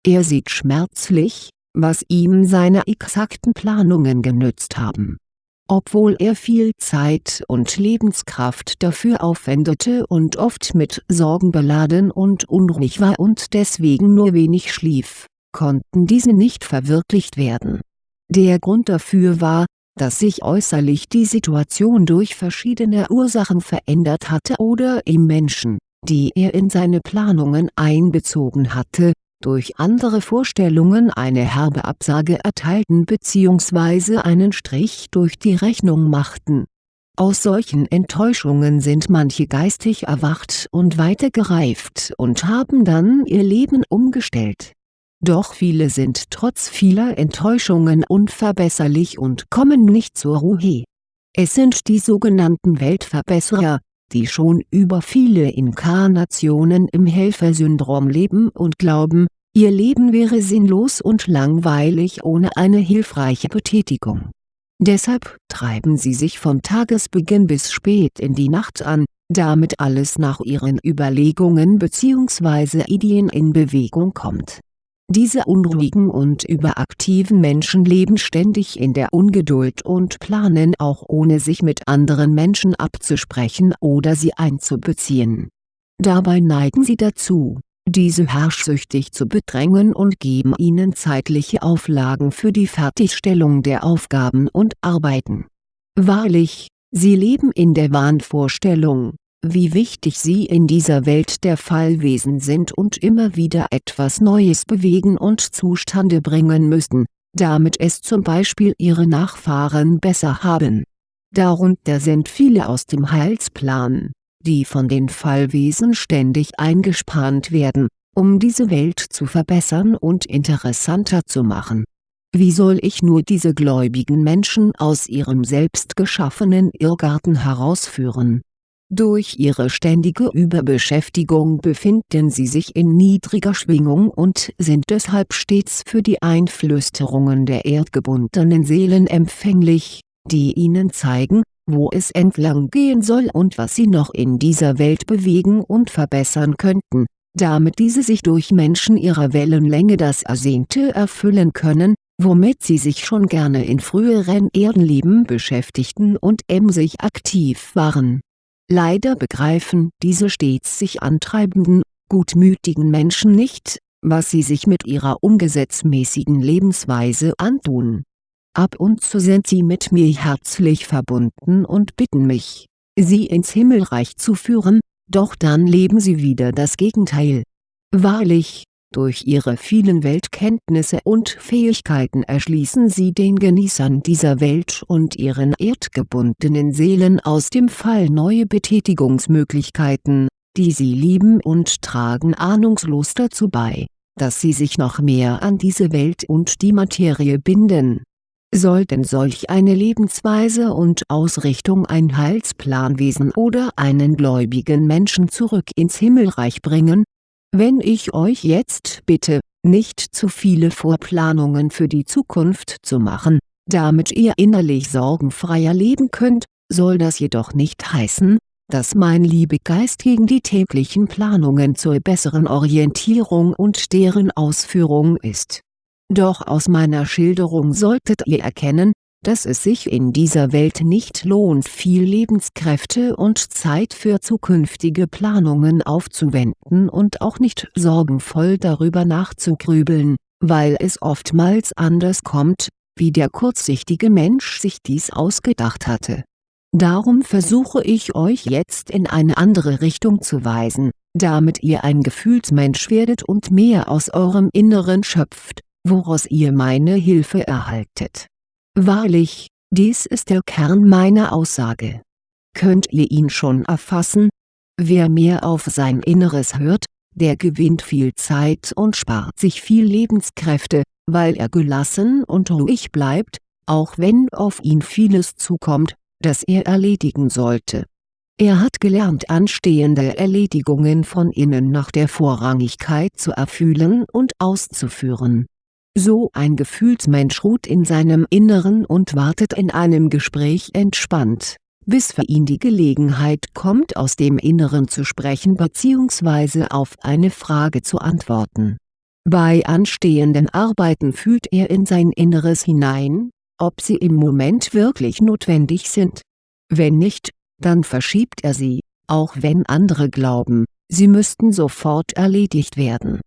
Er sieht schmerzlich, was ihm seine exakten Planungen genützt haben obwohl er viel Zeit und Lebenskraft dafür aufwendete und oft mit Sorgen beladen und unruhig war und deswegen nur wenig schlief, konnten diese nicht verwirklicht werden. Der Grund dafür war, dass sich äußerlich die Situation durch verschiedene Ursachen verändert hatte oder ihm Menschen, die er in seine Planungen einbezogen hatte, durch andere Vorstellungen eine herbe Absage erteilten bzw. einen Strich durch die Rechnung machten. Aus solchen Enttäuschungen sind manche geistig erwacht und weitergereift und haben dann ihr Leben umgestellt. Doch viele sind trotz vieler Enttäuschungen unverbesserlich und kommen nicht zur Ruhe. Es sind die sogenannten Weltverbesserer, die schon über viele Inkarnationen im Helfersyndrom leben und glauben, ihr Leben wäre sinnlos und langweilig ohne eine hilfreiche Betätigung. Deshalb treiben sie sich von Tagesbeginn bis spät in die Nacht an, damit alles nach ihren Überlegungen bzw. Ideen in Bewegung kommt diese unruhigen und überaktiven Menschen leben ständig in der Ungeduld und planen auch ohne sich mit anderen Menschen abzusprechen oder sie einzubeziehen. Dabei neigen sie dazu, diese herrschsüchtig zu bedrängen und geben ihnen zeitliche Auflagen für die Fertigstellung der Aufgaben und Arbeiten. Wahrlich, sie leben in der Wahnvorstellung, wie wichtig sie in dieser Welt der Fallwesen sind und immer wieder etwas Neues bewegen und zustande bringen müssen, damit es zum Beispiel ihre Nachfahren besser haben. Darunter sind viele aus dem Heilsplan, die von den Fallwesen ständig eingespannt werden, um diese Welt zu verbessern und interessanter zu machen. Wie soll ich nur diese gläubigen Menschen aus ihrem selbst geschaffenen Irrgarten herausführen durch ihre ständige Überbeschäftigung befinden sie sich in niedriger Schwingung und sind deshalb stets für die Einflüsterungen der erdgebundenen Seelen empfänglich, die ihnen zeigen, wo es entlang gehen soll und was sie noch in dieser Welt bewegen und verbessern könnten, damit diese sich durch Menschen ihrer Wellenlänge das Ersehnte erfüllen können, womit sie sich schon gerne in früheren Erdenleben beschäftigten und emsig aktiv waren Leider begreifen diese stets sich antreibenden, gutmütigen Menschen nicht, was sie sich mit ihrer ungesetzmäßigen Lebensweise antun. Ab und zu sind sie mit mir herzlich verbunden und bitten mich, sie ins Himmelreich zu führen, doch dann leben sie wieder das Gegenteil. Wahrlich, durch ihre vielen Weltkenntnisse und Fähigkeiten erschließen sie den Genießern dieser Welt und ihren erdgebundenen Seelen aus dem Fall neue Betätigungsmöglichkeiten, die sie lieben und tragen ahnungslos dazu bei, dass sie sich noch mehr an diese Welt und die Materie binden. Sollten solch eine Lebensweise und Ausrichtung ein Heilsplanwesen oder einen gläubigen Menschen zurück ins Himmelreich bringen, wenn ich euch jetzt bitte, nicht zu viele Vorplanungen für die Zukunft zu machen, damit ihr innerlich sorgenfreier leben könnt, soll das jedoch nicht heißen, dass mein Liebegeist gegen die täglichen Planungen zur besseren Orientierung und deren Ausführung ist. Doch aus meiner Schilderung solltet ihr erkennen, dass es sich in dieser Welt nicht lohnt viel Lebenskräfte und Zeit für zukünftige Planungen aufzuwenden und auch nicht sorgenvoll darüber nachzugrübeln, weil es oftmals anders kommt, wie der kurzsichtige Mensch sich dies ausgedacht hatte. Darum versuche ich euch jetzt in eine andere Richtung zu weisen, damit ihr ein Gefühlsmensch werdet und mehr aus eurem Inneren schöpft, woraus ihr meine Hilfe erhaltet Wahrlich, dies ist der Kern meiner Aussage. Könnt ihr ihn schon erfassen? Wer mehr auf sein Inneres hört, der gewinnt viel Zeit und spart sich viel Lebenskräfte, weil er gelassen und ruhig bleibt, auch wenn auf ihn vieles zukommt, das er erledigen sollte. Er hat gelernt anstehende Erledigungen von innen nach der Vorrangigkeit zu erfühlen und auszuführen so ein Gefühlsmensch ruht in seinem Inneren und wartet in einem Gespräch entspannt, bis für ihn die Gelegenheit kommt aus dem Inneren zu sprechen bzw. auf eine Frage zu antworten. Bei anstehenden Arbeiten fühlt er in sein Inneres hinein, ob sie im Moment wirklich notwendig sind. Wenn nicht, dann verschiebt er sie, auch wenn andere glauben, sie müssten sofort erledigt werden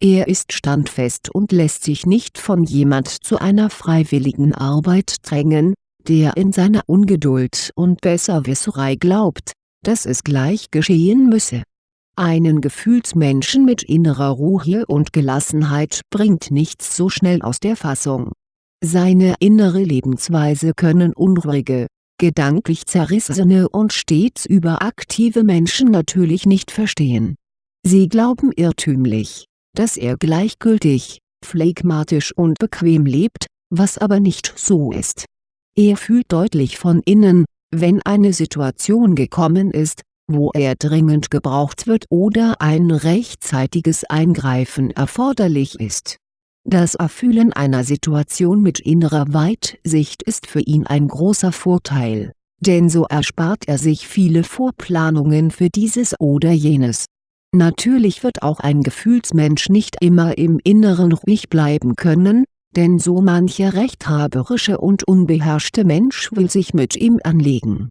er ist standfest und lässt sich nicht von jemand zu einer freiwilligen Arbeit drängen, der in seiner Ungeduld und Besserwisserei glaubt, dass es gleich geschehen müsse. Einen Gefühlsmenschen mit innerer Ruhe und Gelassenheit bringt nichts so schnell aus der Fassung. Seine innere Lebensweise können unruhige, gedanklich zerrissene und stets überaktive Menschen natürlich nicht verstehen. Sie glauben irrtümlich dass er gleichgültig, phlegmatisch und bequem lebt, was aber nicht so ist. Er fühlt deutlich von innen, wenn eine Situation gekommen ist, wo er dringend gebraucht wird oder ein rechtzeitiges Eingreifen erforderlich ist. Das Erfühlen einer Situation mit innerer Weitsicht ist für ihn ein großer Vorteil, denn so erspart er sich viele Vorplanungen für dieses oder jenes Natürlich wird auch ein Gefühlsmensch nicht immer im Inneren ruhig bleiben können, denn so mancher rechthaberische und unbeherrschte Mensch will sich mit ihm anlegen.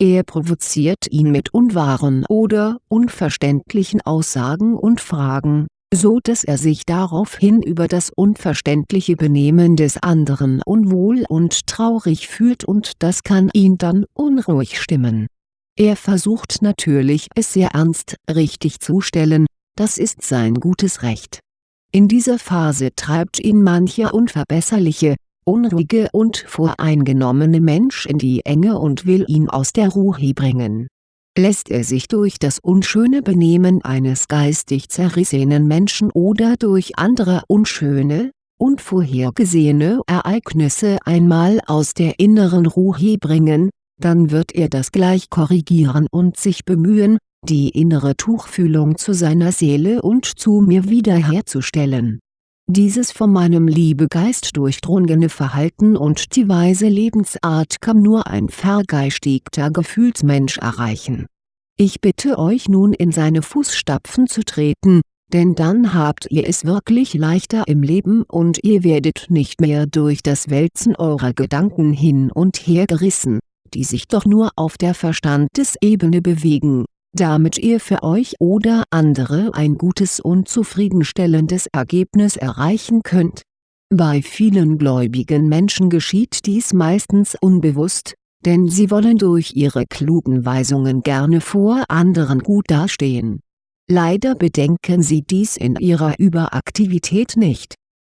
Er provoziert ihn mit unwahren oder unverständlichen Aussagen und Fragen, so dass er sich daraufhin über das unverständliche Benehmen des anderen unwohl und traurig fühlt und das kann ihn dann unruhig stimmen er versucht natürlich es sehr ernst richtig zu stellen, das ist sein gutes Recht. In dieser Phase treibt ihn mancher unverbesserliche, unruhige und voreingenommene Mensch in die Enge und will ihn aus der Ruhe bringen. Lässt er sich durch das unschöne Benehmen eines geistig zerrissenen Menschen oder durch andere unschöne, unvorhergesehene Ereignisse einmal aus der inneren Ruhe bringen, dann wird er das gleich korrigieren und sich bemühen, die innere Tuchfühlung zu seiner Seele und zu mir wiederherzustellen. Dieses von meinem Liebegeist durchdrungene Verhalten und die weise Lebensart kann nur ein vergeistigter Gefühlsmensch erreichen. Ich bitte euch nun in seine Fußstapfen zu treten, denn dann habt ihr es wirklich leichter im Leben und ihr werdet nicht mehr durch das Wälzen eurer Gedanken hin und her gerissen die sich doch nur auf der Verstandesebene bewegen, damit ihr für euch oder andere ein gutes und zufriedenstellendes Ergebnis erreichen könnt. Bei vielen gläubigen Menschen geschieht dies meistens unbewusst, denn sie wollen durch ihre klugen Weisungen gerne vor anderen gut dastehen. Leider bedenken sie dies in ihrer Überaktivität nicht.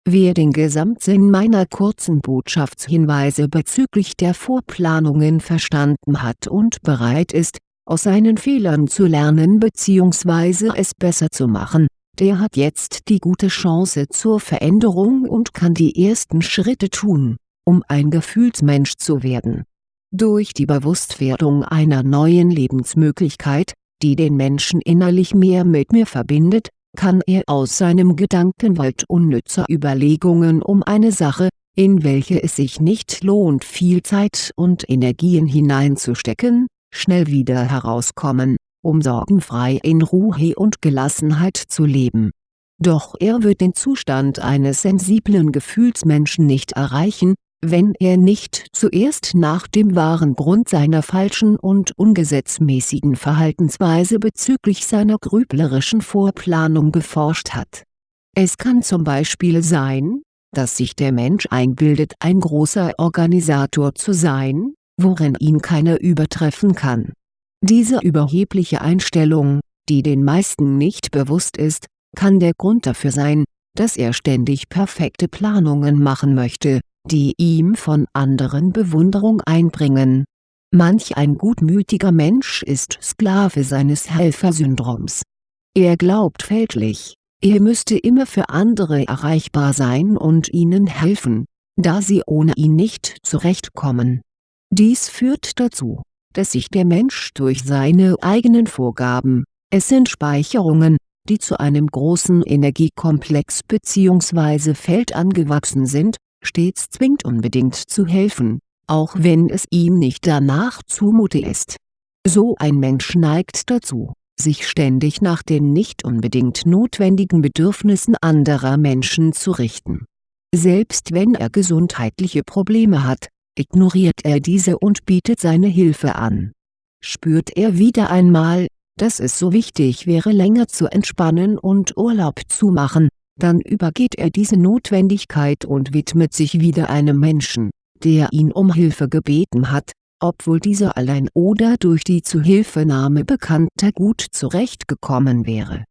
Wer den Gesamtsinn meiner kurzen Botschaftshinweise bezüglich der Vorplanungen verstanden hat und bereit ist, aus seinen Fehlern zu lernen bzw. es besser zu machen, der hat jetzt die gute Chance zur Veränderung und kann die ersten Schritte tun, um ein Gefühlsmensch zu werden. Durch die Bewusstwerdung einer neuen Lebensmöglichkeit, die den Menschen innerlich mehr mit mir verbindet, kann er aus seinem Gedankenwald unnützer Überlegungen um eine Sache, in welche es sich nicht lohnt viel Zeit und Energien hineinzustecken, schnell wieder herauskommen, um sorgenfrei in Ruhe und Gelassenheit zu leben. Doch er wird den Zustand eines sensiblen Gefühlsmenschen nicht erreichen, wenn er nicht zuerst nach dem wahren Grund seiner falschen und ungesetzmäßigen Verhaltensweise bezüglich seiner grüblerischen Vorplanung geforscht hat. Es kann zum Beispiel sein, dass sich der Mensch einbildet ein großer Organisator zu sein, worin ihn keiner übertreffen kann. Diese überhebliche Einstellung, die den meisten nicht bewusst ist, kann der Grund dafür sein, dass er ständig perfekte Planungen machen möchte, die ihm von anderen Bewunderung einbringen. Manch ein gutmütiger Mensch ist Sklave seines Helfersyndroms. Er glaubt fälschlich, er müsste immer für andere erreichbar sein und ihnen helfen, da sie ohne ihn nicht zurechtkommen. Dies führt dazu, dass sich der Mensch durch seine eigenen Vorgaben, es sind Speicherungen, die zu einem großen Energiekomplex bzw. Feld angewachsen sind, stets zwingt unbedingt zu helfen, auch wenn es ihm nicht danach zumute ist. So ein Mensch neigt dazu, sich ständig nach den nicht unbedingt notwendigen Bedürfnissen anderer Menschen zu richten. Selbst wenn er gesundheitliche Probleme hat, ignoriert er diese und bietet seine Hilfe an. Spürt er wieder einmal, dass es so wichtig wäre länger zu entspannen und Urlaub zu machen, dann übergeht er diese Notwendigkeit und widmet sich wieder einem Menschen, der ihn um Hilfe gebeten hat, obwohl dieser allein oder durch die Zuhilfenahme Bekannter gut zurechtgekommen wäre.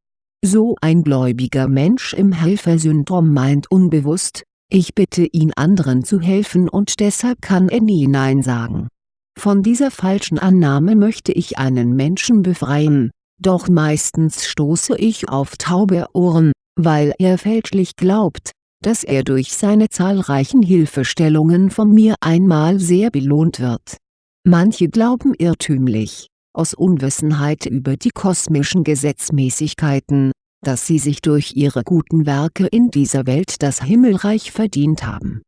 So ein gläubiger Mensch im Helfersyndrom meint unbewusst, ich bitte ihn anderen zu helfen und deshalb kann er nie Nein sagen. Von dieser falschen Annahme möchte ich einen Menschen befreien, doch meistens stoße ich auf taube Ohren, weil er fälschlich glaubt, dass er durch seine zahlreichen Hilfestellungen von mir einmal sehr belohnt wird. Manche glauben irrtümlich, aus Unwissenheit über die kosmischen Gesetzmäßigkeiten, dass sie sich durch ihre guten Werke in dieser Welt das Himmelreich verdient haben.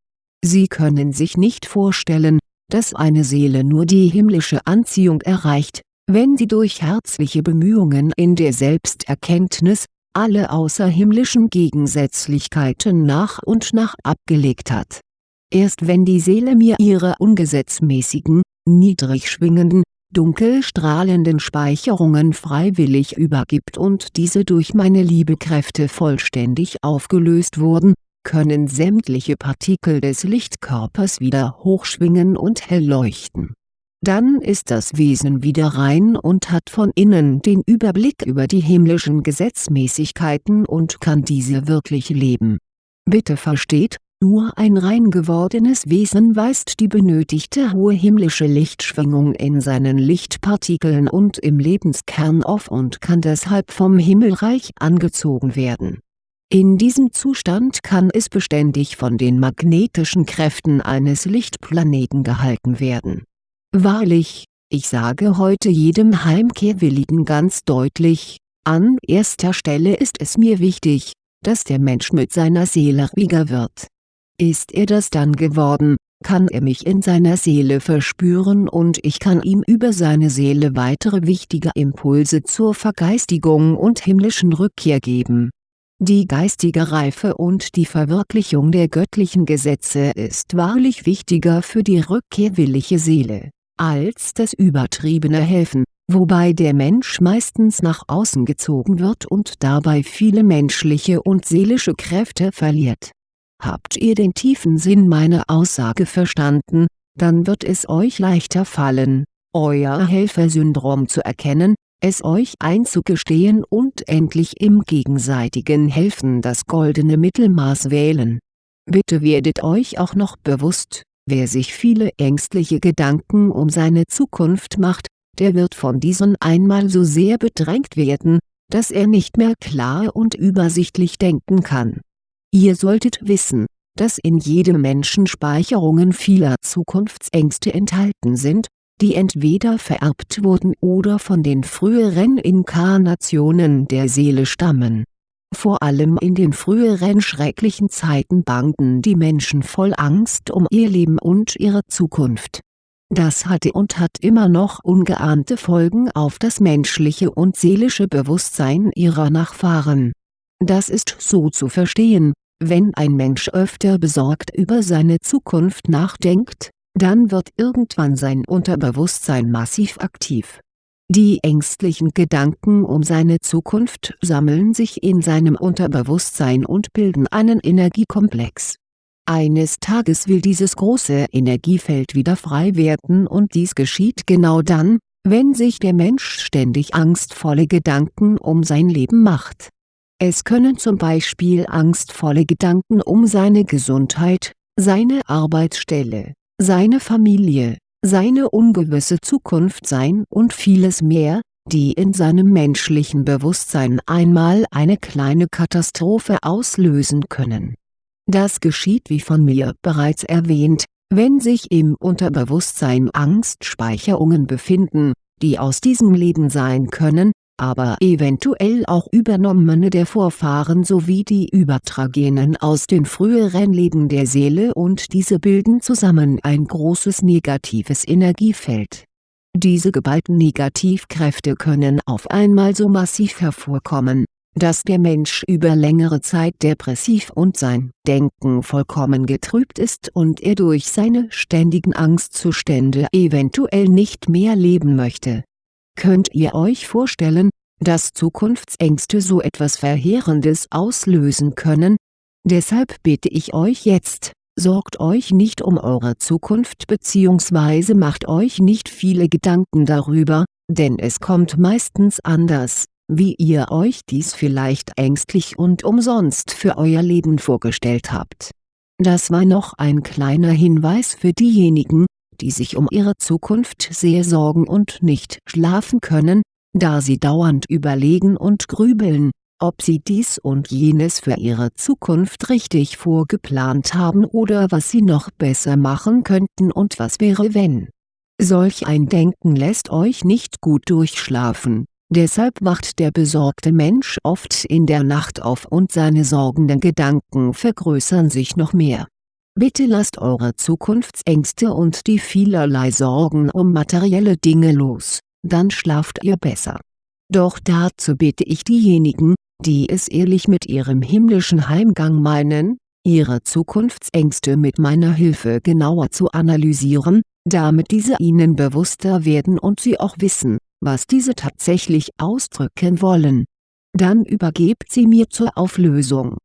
Sie können sich nicht vorstellen, dass eine Seele nur die himmlische Anziehung erreicht, wenn sie durch herzliche Bemühungen in der Selbsterkenntnis, alle außerhimmlischen Gegensätzlichkeiten nach und nach abgelegt hat. Erst wenn die Seele mir ihre ungesetzmäßigen, niedrig schwingenden, dunkel strahlenden Speicherungen freiwillig übergibt und diese durch meine Liebekräfte vollständig aufgelöst wurden, können sämtliche Partikel des Lichtkörpers wieder hochschwingen und hell leuchten dann ist das Wesen wieder rein und hat von innen den Überblick über die himmlischen Gesetzmäßigkeiten und kann diese wirklich leben. Bitte versteht, nur ein rein gewordenes Wesen weist die benötigte hohe himmlische Lichtschwingung in seinen Lichtpartikeln und im Lebenskern auf und kann deshalb vom Himmelreich angezogen werden. In diesem Zustand kann es beständig von den magnetischen Kräften eines Lichtplaneten gehalten werden Wahrlich, ich sage heute jedem Heimkehrwilligen ganz deutlich, an erster Stelle ist es mir wichtig, dass der Mensch mit seiner Seele ruhiger wird. Ist er das dann geworden, kann er mich in seiner Seele verspüren und ich kann ihm über seine Seele weitere wichtige Impulse zur Vergeistigung und himmlischen Rückkehr geben. Die geistige Reife und die Verwirklichung der göttlichen Gesetze ist wahrlich wichtiger für die rückkehrwillige Seele als das übertriebene Helfen, wobei der Mensch meistens nach außen gezogen wird und dabei viele menschliche und seelische Kräfte verliert. Habt ihr den tiefen Sinn meiner Aussage verstanden, dann wird es euch leichter fallen, euer Helfersyndrom zu erkennen, es euch einzugestehen und endlich im gegenseitigen Helfen das goldene Mittelmaß wählen. Bitte werdet euch auch noch bewusst, wer sich viele ängstliche Gedanken um seine Zukunft macht, der wird von diesen einmal so sehr bedrängt werden, dass er nicht mehr klar und übersichtlich denken kann. Ihr solltet wissen, dass in jedem Menschen Speicherungen vieler Zukunftsängste enthalten sind, die entweder vererbt wurden oder von den früheren Inkarnationen der Seele stammen. Vor allem in den früheren schrecklichen Zeiten bangten die Menschen voll Angst um ihr Leben und ihre Zukunft. Das hatte und hat immer noch ungeahnte Folgen auf das menschliche und seelische Bewusstsein ihrer Nachfahren. Das ist so zu verstehen, wenn ein Mensch öfter besorgt über seine Zukunft nachdenkt, dann wird irgendwann sein Unterbewusstsein massiv aktiv. Die ängstlichen Gedanken um seine Zukunft sammeln sich in seinem Unterbewusstsein und bilden einen Energiekomplex. Eines Tages will dieses große Energiefeld wieder frei werden und dies geschieht genau dann, wenn sich der Mensch ständig angstvolle Gedanken um sein Leben macht. Es können zum Beispiel angstvolle Gedanken um seine Gesundheit, seine Arbeitsstelle, seine Familie, seine ungewisse Zukunft sein und vieles mehr, die in seinem menschlichen Bewusstsein einmal eine kleine Katastrophe auslösen können. Das geschieht wie von mir bereits erwähnt, wenn sich im Unterbewusstsein Angstspeicherungen befinden, die aus diesem Leben sein können, aber eventuell auch übernommene der Vorfahren sowie die übertragenen aus den früheren Leben der Seele und diese bilden zusammen ein großes negatives Energiefeld. Diese geballten Negativkräfte können auf einmal so massiv hervorkommen, dass der Mensch über längere Zeit depressiv und sein Denken vollkommen getrübt ist und er durch seine ständigen Angstzustände eventuell nicht mehr leben möchte Könnt ihr euch vorstellen, dass Zukunftsängste so etwas Verheerendes auslösen können? Deshalb bitte ich euch jetzt, sorgt euch nicht um eure Zukunft bzw. macht euch nicht viele Gedanken darüber, denn es kommt meistens anders, wie ihr euch dies vielleicht ängstlich und umsonst für euer Leben vorgestellt habt. Das war noch ein kleiner Hinweis für diejenigen, die sich um ihre Zukunft sehr sorgen und nicht schlafen können, da sie dauernd überlegen und grübeln, ob sie dies und jenes für ihre Zukunft richtig vorgeplant haben oder was sie noch besser machen könnten und was wäre wenn. Solch ein Denken lässt euch nicht gut durchschlafen, deshalb wacht der besorgte Mensch oft in der Nacht auf und seine sorgenden Gedanken vergrößern sich noch mehr Bitte lasst eure Zukunftsängste und die vielerlei Sorgen um materielle Dinge los, dann schlaft ihr besser. Doch dazu bitte ich diejenigen, die es ehrlich mit ihrem himmlischen Heimgang meinen, ihre Zukunftsängste mit meiner Hilfe genauer zu analysieren, damit diese ihnen bewusster werden und sie auch wissen, was diese tatsächlich ausdrücken wollen. Dann übergebt sie mir zur Auflösung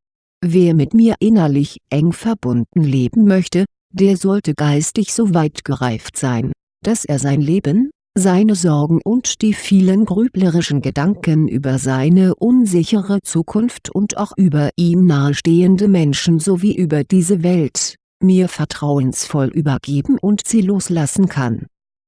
Wer mit mir innerlich eng verbunden leben möchte, der sollte geistig so weit gereift sein, dass er sein Leben, seine Sorgen und die vielen grüblerischen Gedanken über seine unsichere Zukunft und auch über ihm nahestehende Menschen sowie über diese Welt, mir vertrauensvoll übergeben und sie loslassen kann.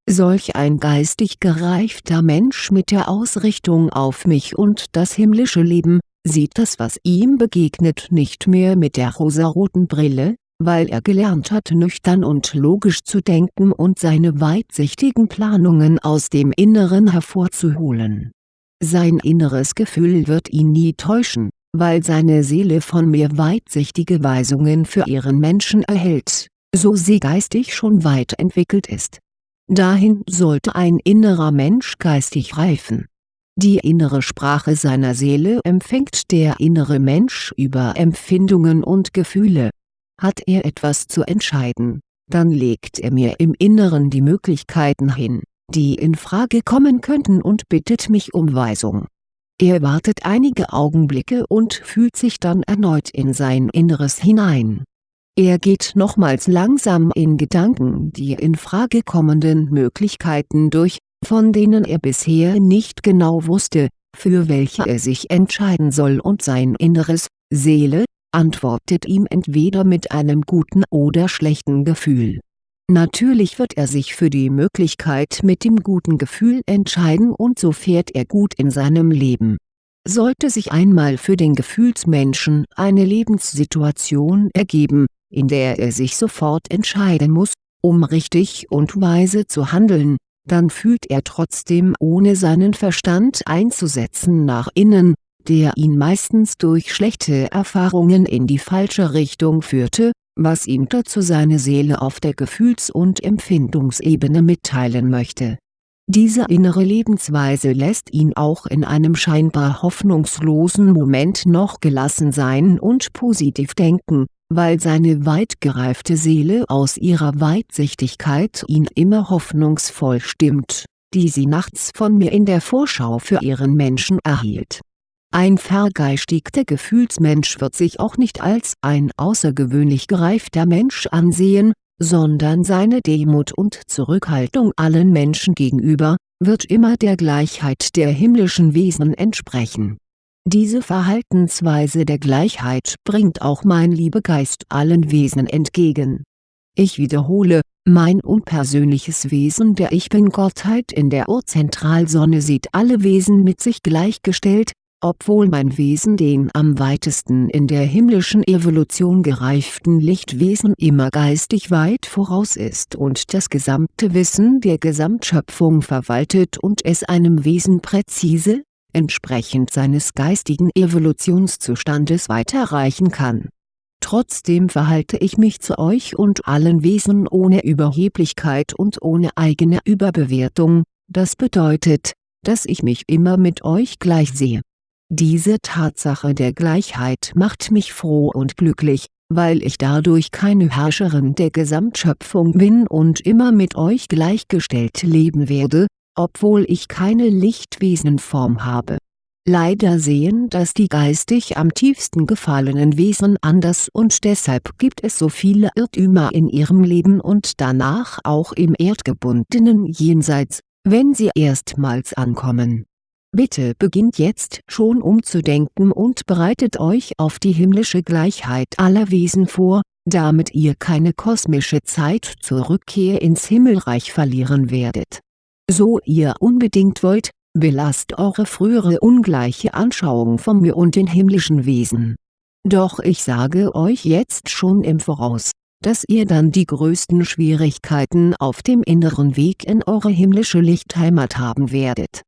Solch ein geistig gereifter Mensch mit der Ausrichtung auf mich und das himmlische Leben, sieht das was ihm begegnet nicht mehr mit der rosaroten Brille, weil er gelernt hat nüchtern und logisch zu denken und seine weitsichtigen Planungen aus dem Inneren hervorzuholen. Sein inneres Gefühl wird ihn nie täuschen, weil seine Seele von mir weitsichtige Weisungen für ihren Menschen erhält, so sie geistig schon weit entwickelt ist. Dahin sollte ein innerer Mensch geistig reifen die innere Sprache seiner Seele empfängt der innere Mensch über Empfindungen und Gefühle. Hat er etwas zu entscheiden, dann legt er mir im Inneren die Möglichkeiten hin, die in Frage kommen könnten und bittet mich um Weisung. Er wartet einige Augenblicke und fühlt sich dann erneut in sein Inneres hinein, Er geht nochmals langsam in Gedanken die in Frage kommenden Möglichkeiten durch, von denen er bisher nicht genau wusste, für welche er sich entscheiden soll und sein inneres, Seele, antwortet ihm entweder mit einem guten oder schlechten Gefühl. Natürlich wird er sich für die Möglichkeit mit dem guten Gefühl entscheiden und so fährt er gut in seinem Leben. Sollte sich einmal für den Gefühlsmenschen eine Lebenssituation ergeben, in der er sich sofort entscheiden muss, um richtig und weise zu handeln, dann fühlt er trotzdem ohne seinen Verstand einzusetzen nach innen, der ihn meistens durch schlechte Erfahrungen in die falsche Richtung führte, was ihm dazu seine Seele auf der Gefühls- und Empfindungsebene mitteilen möchte. Diese innere Lebensweise lässt ihn auch in einem scheinbar hoffnungslosen Moment noch gelassen sein und positiv denken, weil seine weit gereifte Seele aus ihrer Weitsichtigkeit ihn immer hoffnungsvoll stimmt, die sie nachts von mir in der Vorschau für ihren Menschen erhielt. Ein vergeistigter Gefühlsmensch wird sich auch nicht als ein außergewöhnlich gereifter Mensch ansehen, sondern seine Demut und Zurückhaltung allen Menschen gegenüber, wird immer der Gleichheit der himmlischen Wesen entsprechen diese Verhaltensweise der Gleichheit bringt auch mein Liebegeist allen Wesen entgegen. Ich wiederhole, mein unpersönliches Wesen der Ich Bin-Gottheit in der Urzentralsonne sieht alle Wesen mit sich gleichgestellt, obwohl mein Wesen den am weitesten in der himmlischen Evolution gereiften Lichtwesen immer geistig weit voraus ist und das gesamte Wissen der Gesamtschöpfung verwaltet und es einem Wesen präzise, entsprechend seines geistigen Evolutionszustandes weiterreichen kann. Trotzdem verhalte ich mich zu euch und allen Wesen ohne Überheblichkeit und ohne eigene Überbewertung, das bedeutet, dass ich mich immer mit euch gleich sehe. Diese Tatsache der Gleichheit macht mich froh und glücklich, weil ich dadurch keine Herrscherin der Gesamtschöpfung bin und immer mit euch gleichgestellt leben werde, obwohl ich keine Lichtwesenform habe. Leider sehen das die geistig am tiefsten gefallenen Wesen anders und deshalb gibt es so viele Irrtümer in ihrem Leben und danach auch im erdgebundenen Jenseits, wenn sie erstmals ankommen. Bitte beginnt jetzt schon umzudenken und bereitet euch auf die himmlische Gleichheit aller Wesen vor, damit ihr keine kosmische Zeit zur Rückkehr ins Himmelreich verlieren werdet so ihr unbedingt wollt, belasst eure frühere ungleiche Anschauung von mir und den himmlischen Wesen. Doch ich sage euch jetzt schon im Voraus, dass ihr dann die größten Schwierigkeiten auf dem inneren Weg in eure himmlische Lichtheimat haben werdet.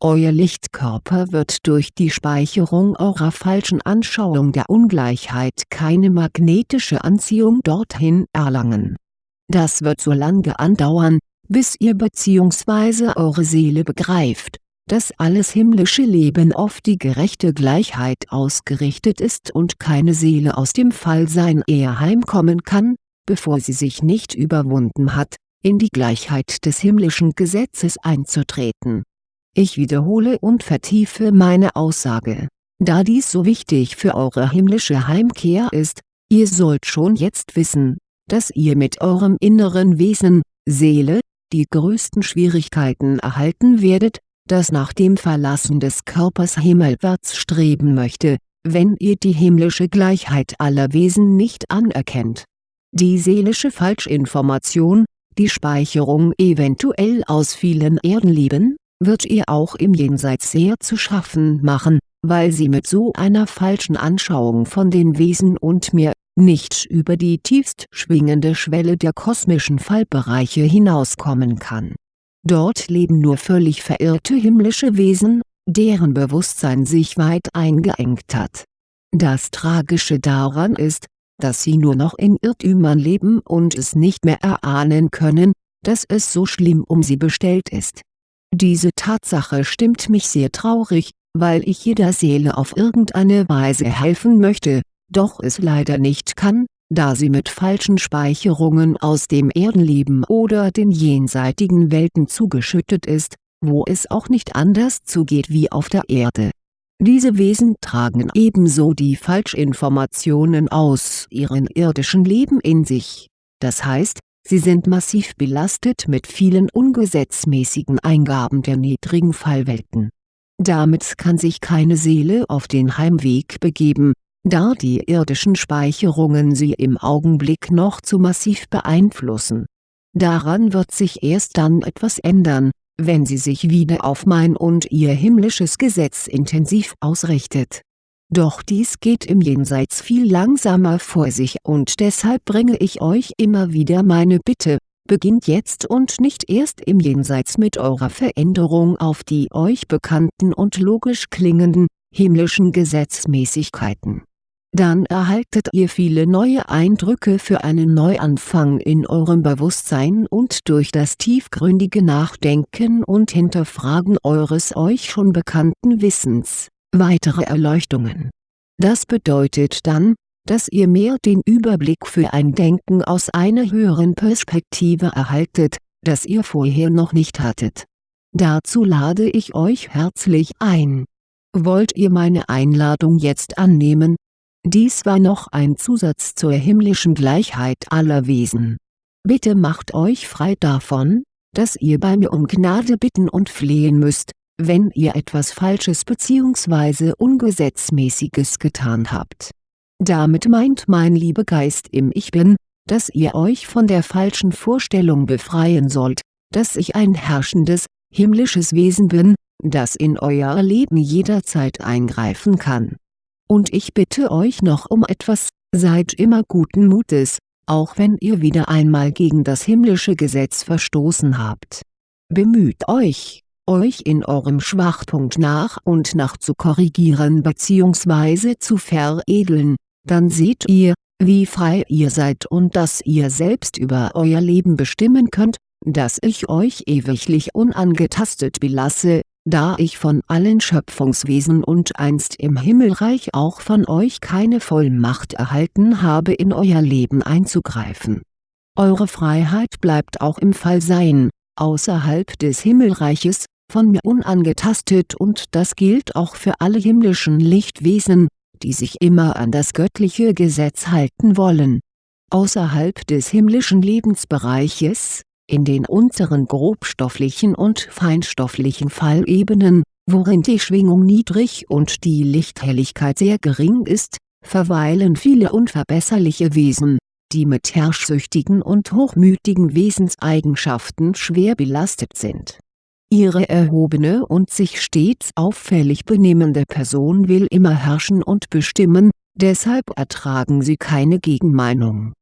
Euer Lichtkörper wird durch die Speicherung eurer falschen Anschauung der Ungleichheit keine magnetische Anziehung dorthin erlangen. Das wird so lange andauern, bis ihr bzw. eure Seele begreift, dass alles himmlische Leben auf die gerechte Gleichheit ausgerichtet ist und keine Seele aus dem Fallsein eher heimkommen kann, bevor sie sich nicht überwunden hat, in die Gleichheit des himmlischen Gesetzes einzutreten. Ich wiederhole und vertiefe meine Aussage, da dies so wichtig für eure himmlische Heimkehr ist, ihr sollt schon jetzt wissen, dass ihr mit eurem inneren Wesen, Seele, die größten Schwierigkeiten erhalten werdet, das nach dem Verlassen des Körpers himmelwärts streben möchte, wenn ihr die himmlische Gleichheit aller Wesen nicht anerkennt. Die seelische Falschinformation, die Speicherung eventuell aus vielen Erdenleben, wird ihr auch im Jenseits sehr zu schaffen machen, weil sie mit so einer falschen Anschauung von den Wesen und mir nicht über die tiefst schwingende Schwelle der kosmischen Fallbereiche hinauskommen kann. Dort leben nur völlig verirrte himmlische Wesen, deren Bewusstsein sich weit eingeengt hat. Das Tragische daran ist, dass sie nur noch in Irrtümern leben und es nicht mehr erahnen können, dass es so schlimm um sie bestellt ist. Diese Tatsache stimmt mich sehr traurig, weil ich jeder Seele auf irgendeine Weise helfen möchte, doch es leider nicht kann, da sie mit falschen Speicherungen aus dem Erdenleben oder den jenseitigen Welten zugeschüttet ist, wo es auch nicht anders zugeht wie auf der Erde. Diese Wesen tragen ebenso die Falschinformationen aus ihrem irdischen Leben in sich, das heißt, sie sind massiv belastet mit vielen ungesetzmäßigen Eingaben der niedrigen Fallwelten. Damit kann sich keine Seele auf den Heimweg begeben, da die irdischen Speicherungen sie im Augenblick noch zu massiv beeinflussen. Daran wird sich erst dann etwas ändern, wenn sie sich wieder auf mein und ihr himmlisches Gesetz intensiv ausrichtet. Doch dies geht im Jenseits viel langsamer vor sich und deshalb bringe ich euch immer wieder meine Bitte, beginnt jetzt und nicht erst im Jenseits mit eurer Veränderung auf die euch bekannten und logisch klingenden, himmlischen Gesetzmäßigkeiten dann erhaltet ihr viele neue Eindrücke für einen Neuanfang in eurem Bewusstsein und durch das tiefgründige Nachdenken und Hinterfragen eures euch schon bekannten Wissens, weitere Erleuchtungen. Das bedeutet dann, dass ihr mehr den Überblick für ein Denken aus einer höheren Perspektive erhaltet, das ihr vorher noch nicht hattet. Dazu lade ich euch herzlich ein. Wollt ihr meine Einladung jetzt annehmen, dies war noch ein Zusatz zur himmlischen Gleichheit aller Wesen. Bitte macht euch frei davon, dass ihr bei mir um Gnade bitten und flehen müsst, wenn ihr etwas Falsches bzw. Ungesetzmäßiges getan habt. Damit meint mein lieber Geist im Ich Bin, dass ihr euch von der falschen Vorstellung befreien sollt, dass ich ein herrschendes, himmlisches Wesen bin, das in euer Leben jederzeit eingreifen kann und ich bitte euch noch um etwas, seid immer guten Mutes, auch wenn ihr wieder einmal gegen das himmlische Gesetz verstoßen habt. Bemüht euch, euch in eurem Schwachpunkt nach und nach zu korrigieren bzw. zu veredeln, dann seht ihr, wie frei ihr seid und dass ihr selbst über euer Leben bestimmen könnt, dass ich euch ewiglich unangetastet belasse, da ich von allen Schöpfungswesen und einst im Himmelreich auch von euch keine Vollmacht erhalten habe in euer Leben einzugreifen. Eure Freiheit bleibt auch im Fallsein, außerhalb des Himmelreiches, von mir unangetastet und das gilt auch für alle himmlischen Lichtwesen, die sich immer an das göttliche Gesetz halten wollen. Außerhalb des himmlischen Lebensbereiches, in den unteren grobstofflichen und feinstofflichen Fallebenen, worin die Schwingung niedrig und die Lichthelligkeit sehr gering ist, verweilen viele unverbesserliche Wesen, die mit herrschsüchtigen und hochmütigen Wesenseigenschaften schwer belastet sind. Ihre erhobene und sich stets auffällig benehmende Person will immer herrschen und bestimmen, deshalb ertragen sie keine Gegenmeinung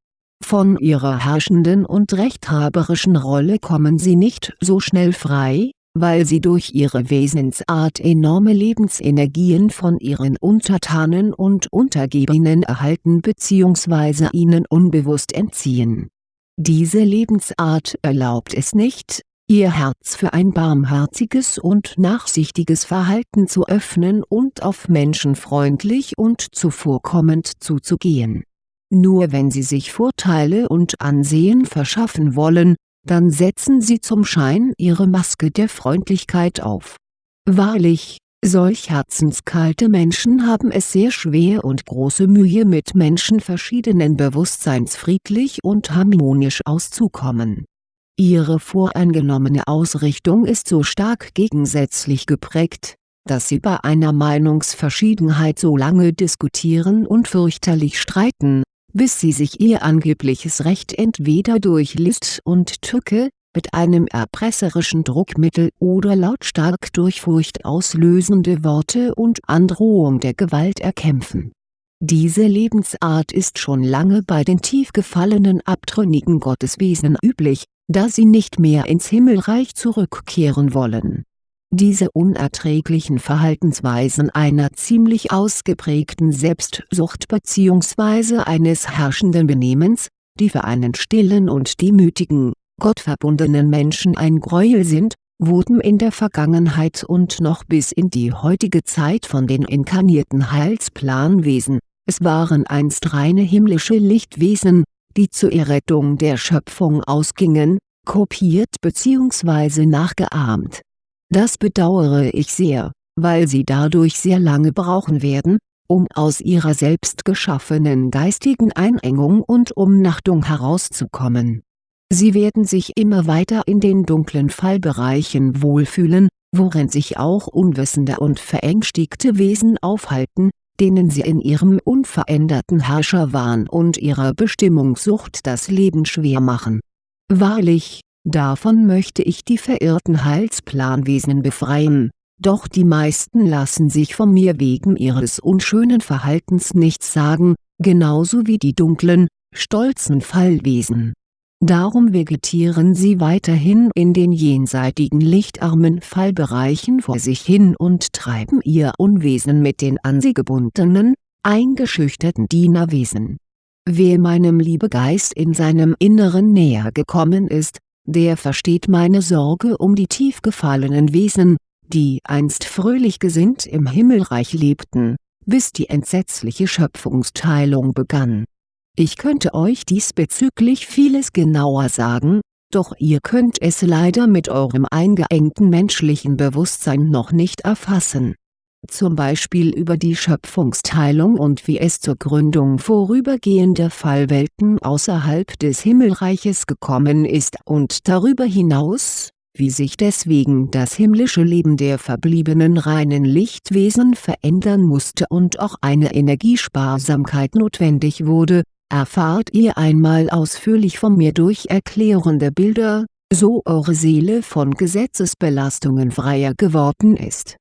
von ihrer herrschenden und rechthaberischen Rolle kommen sie nicht so schnell frei, weil sie durch ihre Wesensart enorme Lebensenergien von ihren Untertanen und Untergebenen erhalten bzw. ihnen unbewusst entziehen. Diese Lebensart erlaubt es nicht, ihr Herz für ein barmherziges und nachsichtiges Verhalten zu öffnen und auf Menschen freundlich und zuvorkommend zuzugehen nur wenn sie sich Vorteile und Ansehen verschaffen wollen, dann setzen sie zum Schein ihre Maske der Freundlichkeit auf. Wahrlich, solch herzenskalte Menschen haben es sehr schwer und große Mühe mit Menschen verschiedenen Bewusstseins friedlich und harmonisch auszukommen. Ihre voreingenommene Ausrichtung ist so stark gegensätzlich geprägt, dass sie bei einer Meinungsverschiedenheit so lange diskutieren und fürchterlich streiten, bis sie sich ihr angebliches Recht entweder durch List und Tücke, mit einem erpresserischen Druckmittel oder lautstark durch furchtauslösende Worte und Androhung der Gewalt erkämpfen. Diese Lebensart ist schon lange bei den tief gefallenen abtrünnigen Gotteswesen üblich, da sie nicht mehr ins Himmelreich zurückkehren wollen diese unerträglichen Verhaltensweisen einer ziemlich ausgeprägten Selbstsucht bzw. eines herrschenden Benehmens, die für einen stillen und demütigen, gottverbundenen Menschen ein Gräuel sind, wurden in der Vergangenheit und noch bis in die heutige Zeit von den inkarnierten Heilsplanwesen, es waren einst reine himmlische Lichtwesen, die zur Errettung der Schöpfung ausgingen, kopiert bzw. nachgeahmt das bedauere ich sehr, weil sie dadurch sehr lange brauchen werden, um aus ihrer selbst geschaffenen geistigen Einengung und Umnachtung herauszukommen. Sie werden sich immer weiter in den dunklen Fallbereichen wohlfühlen, worin sich auch unwissende und verängstigte Wesen aufhalten, denen sie in ihrem unveränderten Herrscherwahn und ihrer Bestimmungssucht das Leben schwer machen. Wahrlich, davon möchte ich die verirrten Heilsplanwesen befreien doch die meisten lassen sich von mir wegen ihres unschönen Verhaltens nichts sagen, genauso wie die dunklen, stolzen Fallwesen. Darum vegetieren sie weiterhin in den jenseitigen lichtarmen Fallbereichen vor sich hin und treiben ihr Unwesen mit den an sie gebundenen, eingeschüchterten Dienerwesen. Wer meinem Liebegeist in seinem Inneren näher gekommen ist, der versteht meine Sorge um die tief gefallenen Wesen, die einst fröhlich gesinnt im Himmelreich lebten, bis die entsetzliche Schöpfungsteilung begann. Ich könnte euch diesbezüglich vieles genauer sagen, doch ihr könnt es leider mit eurem eingeengten menschlichen Bewusstsein noch nicht erfassen. Zum Beispiel über die Schöpfungsteilung und wie es zur Gründung vorübergehender Fallwelten außerhalb des Himmelreiches gekommen ist und darüber hinaus, wie sich deswegen das himmlische Leben der verbliebenen reinen Lichtwesen verändern musste und auch eine Energiesparsamkeit notwendig wurde, erfahrt ihr einmal ausführlich von mir durch erklärende Bilder, so eure Seele von Gesetzesbelastungen freier geworden ist.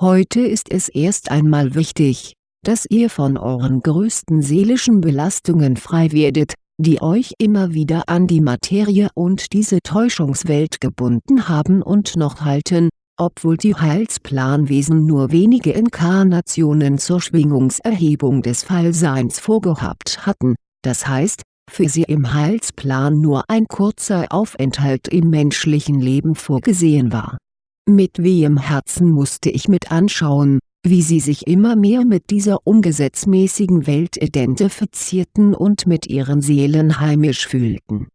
Heute ist es erst einmal wichtig, dass ihr von euren größten seelischen Belastungen frei werdet, die euch immer wieder an die Materie und diese Täuschungswelt gebunden haben und noch halten, obwohl die Heilsplanwesen nur wenige Inkarnationen zur Schwingungserhebung des Fallseins vorgehabt hatten, das heißt, für sie im Heilsplan nur ein kurzer Aufenthalt im menschlichen Leben vorgesehen war. Mit wehem Herzen musste ich mit anschauen, wie sie sich immer mehr mit dieser ungesetzmäßigen Welt identifizierten und mit ihren Seelen heimisch fühlten.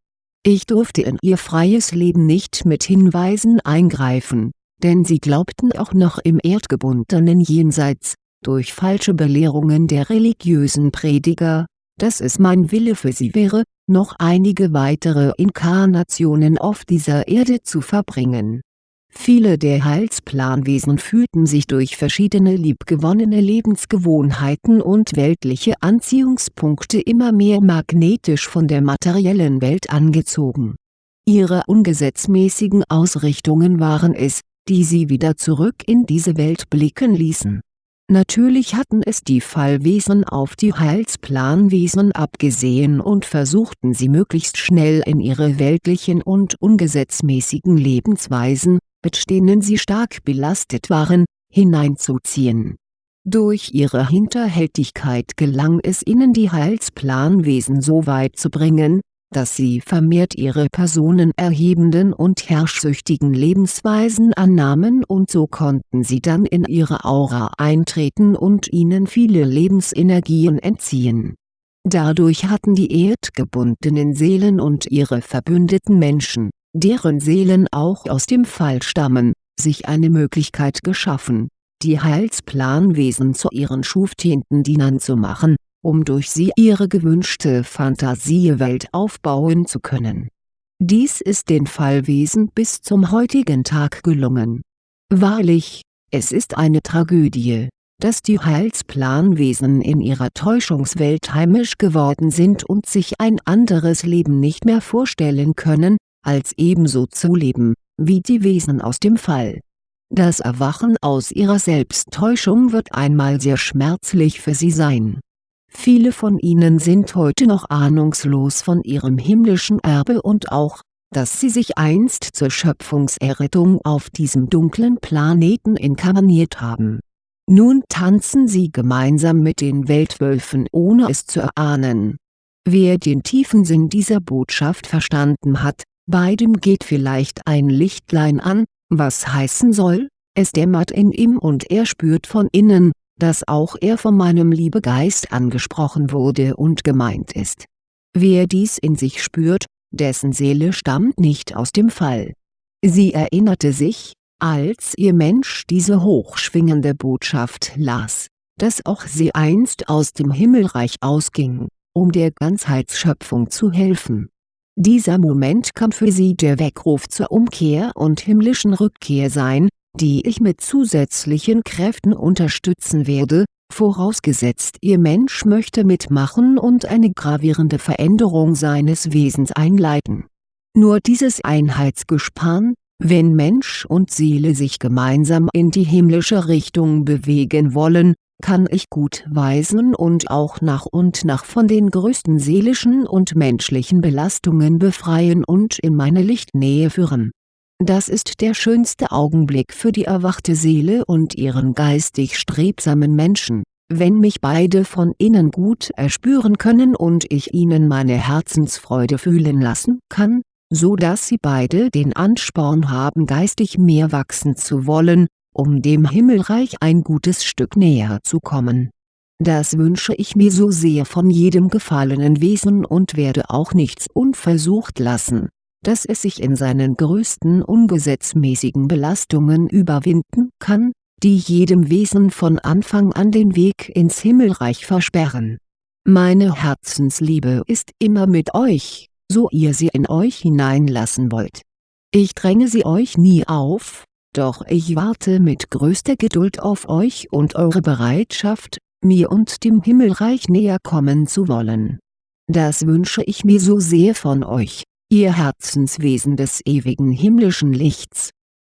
Ich durfte in ihr freies Leben nicht mit Hinweisen eingreifen, denn sie glaubten auch noch im erdgebundenen Jenseits, durch falsche Belehrungen der religiösen Prediger, dass es mein Wille für sie wäre, noch einige weitere Inkarnationen auf dieser Erde zu verbringen Viele der Heilsplanwesen fühlten sich durch verschiedene liebgewonnene Lebensgewohnheiten und weltliche Anziehungspunkte immer mehr magnetisch von der materiellen Welt angezogen. Ihre ungesetzmäßigen Ausrichtungen waren es, die sie wieder zurück in diese Welt blicken ließen. Natürlich hatten es die Fallwesen auf die Heilsplanwesen abgesehen und versuchten sie möglichst schnell in ihre weltlichen und ungesetzmäßigen Lebensweisen, mit denen sie stark belastet waren, hineinzuziehen. Durch ihre Hinterhältigkeit gelang es ihnen die Heilsplanwesen so weit zu bringen, dass sie vermehrt ihre personenerhebenden und herrschsüchtigen Lebensweisen annahmen und so konnten sie dann in ihre Aura eintreten und ihnen viele Lebensenergien entziehen. Dadurch hatten die erdgebundenen Seelen und ihre verbündeten Menschen deren Seelen auch aus dem Fall stammen, sich eine Möglichkeit geschaffen, die Heilsplanwesen zu ihren schuftienten Dienern zu machen, um durch sie ihre gewünschte Fantasiewelt aufbauen zu können. Dies ist den Fallwesen bis zum heutigen Tag gelungen. Wahrlich, es ist eine Tragödie, dass die Heilsplanwesen in ihrer Täuschungswelt heimisch geworden sind und sich ein anderes Leben nicht mehr vorstellen können, als ebenso zu leben, wie die Wesen aus dem Fall. Das Erwachen aus ihrer Selbsttäuschung wird einmal sehr schmerzlich für sie sein. Viele von ihnen sind heute noch ahnungslos von ihrem himmlischen Erbe und auch, dass sie sich einst zur Schöpfungserrettung auf diesem dunklen Planeten inkarniert haben. Nun tanzen sie gemeinsam mit den Weltwölfen ohne es zu erahnen. Wer den tiefen Sinn dieser Botschaft verstanden hat, Beidem geht vielleicht ein Lichtlein an, was heißen soll, es dämmert in ihm und er spürt von innen, dass auch er von meinem Liebegeist angesprochen wurde und gemeint ist. Wer dies in sich spürt, dessen Seele stammt nicht aus dem Fall. Sie erinnerte sich, Als ihr Mensch diese hochschwingende Botschaft las, dass auch sie einst aus dem Himmelreich ausging, um der Ganzheitsschöpfung zu helfen. Dieser Moment kann für sie der Weckruf zur Umkehr und himmlischen Rückkehr sein, die ich mit zusätzlichen Kräften unterstützen werde, vorausgesetzt Ihr Mensch möchte mitmachen und eine gravierende Veränderung seines Wesens einleiten. Nur dieses Einheitsgespann, wenn Mensch und Seele sich gemeinsam in die himmlische Richtung bewegen wollen, kann ich gut weisen und auch nach und nach von den größten seelischen und menschlichen Belastungen befreien und in meine Lichtnähe führen. Das ist der schönste Augenblick für die erwachte Seele und ihren geistig strebsamen Menschen, wenn mich beide von innen gut erspüren können und ich ihnen meine Herzensfreude fühlen lassen kann, so dass sie beide den Ansporn haben geistig mehr wachsen zu wollen, um dem Himmelreich ein gutes Stück näher zu kommen. Das wünsche ich mir so sehr von jedem gefallenen Wesen und werde auch nichts unversucht lassen, dass es sich in seinen größten ungesetzmäßigen Belastungen überwinden kann, die jedem Wesen von Anfang an den Weg ins Himmelreich versperren. Meine Herzensliebe ist immer mit euch, so ihr sie in euch hineinlassen wollt. Ich dränge sie euch nie auf, doch ich warte mit größter Geduld auf euch und eure Bereitschaft, mir und dem Himmelreich näher kommen zu wollen. Das wünsche ich mir so sehr von euch, ihr Herzenswesen des ewigen himmlischen Lichts.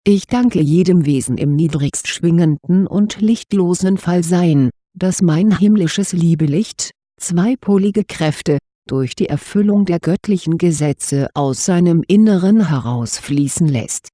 Ich danke jedem Wesen im niedrigst schwingenden und lichtlosen Fallsein, das mein himmlisches Liebelicht, zweipolige Kräfte, durch die Erfüllung der göttlichen Gesetze aus seinem Inneren herausfließen lässt.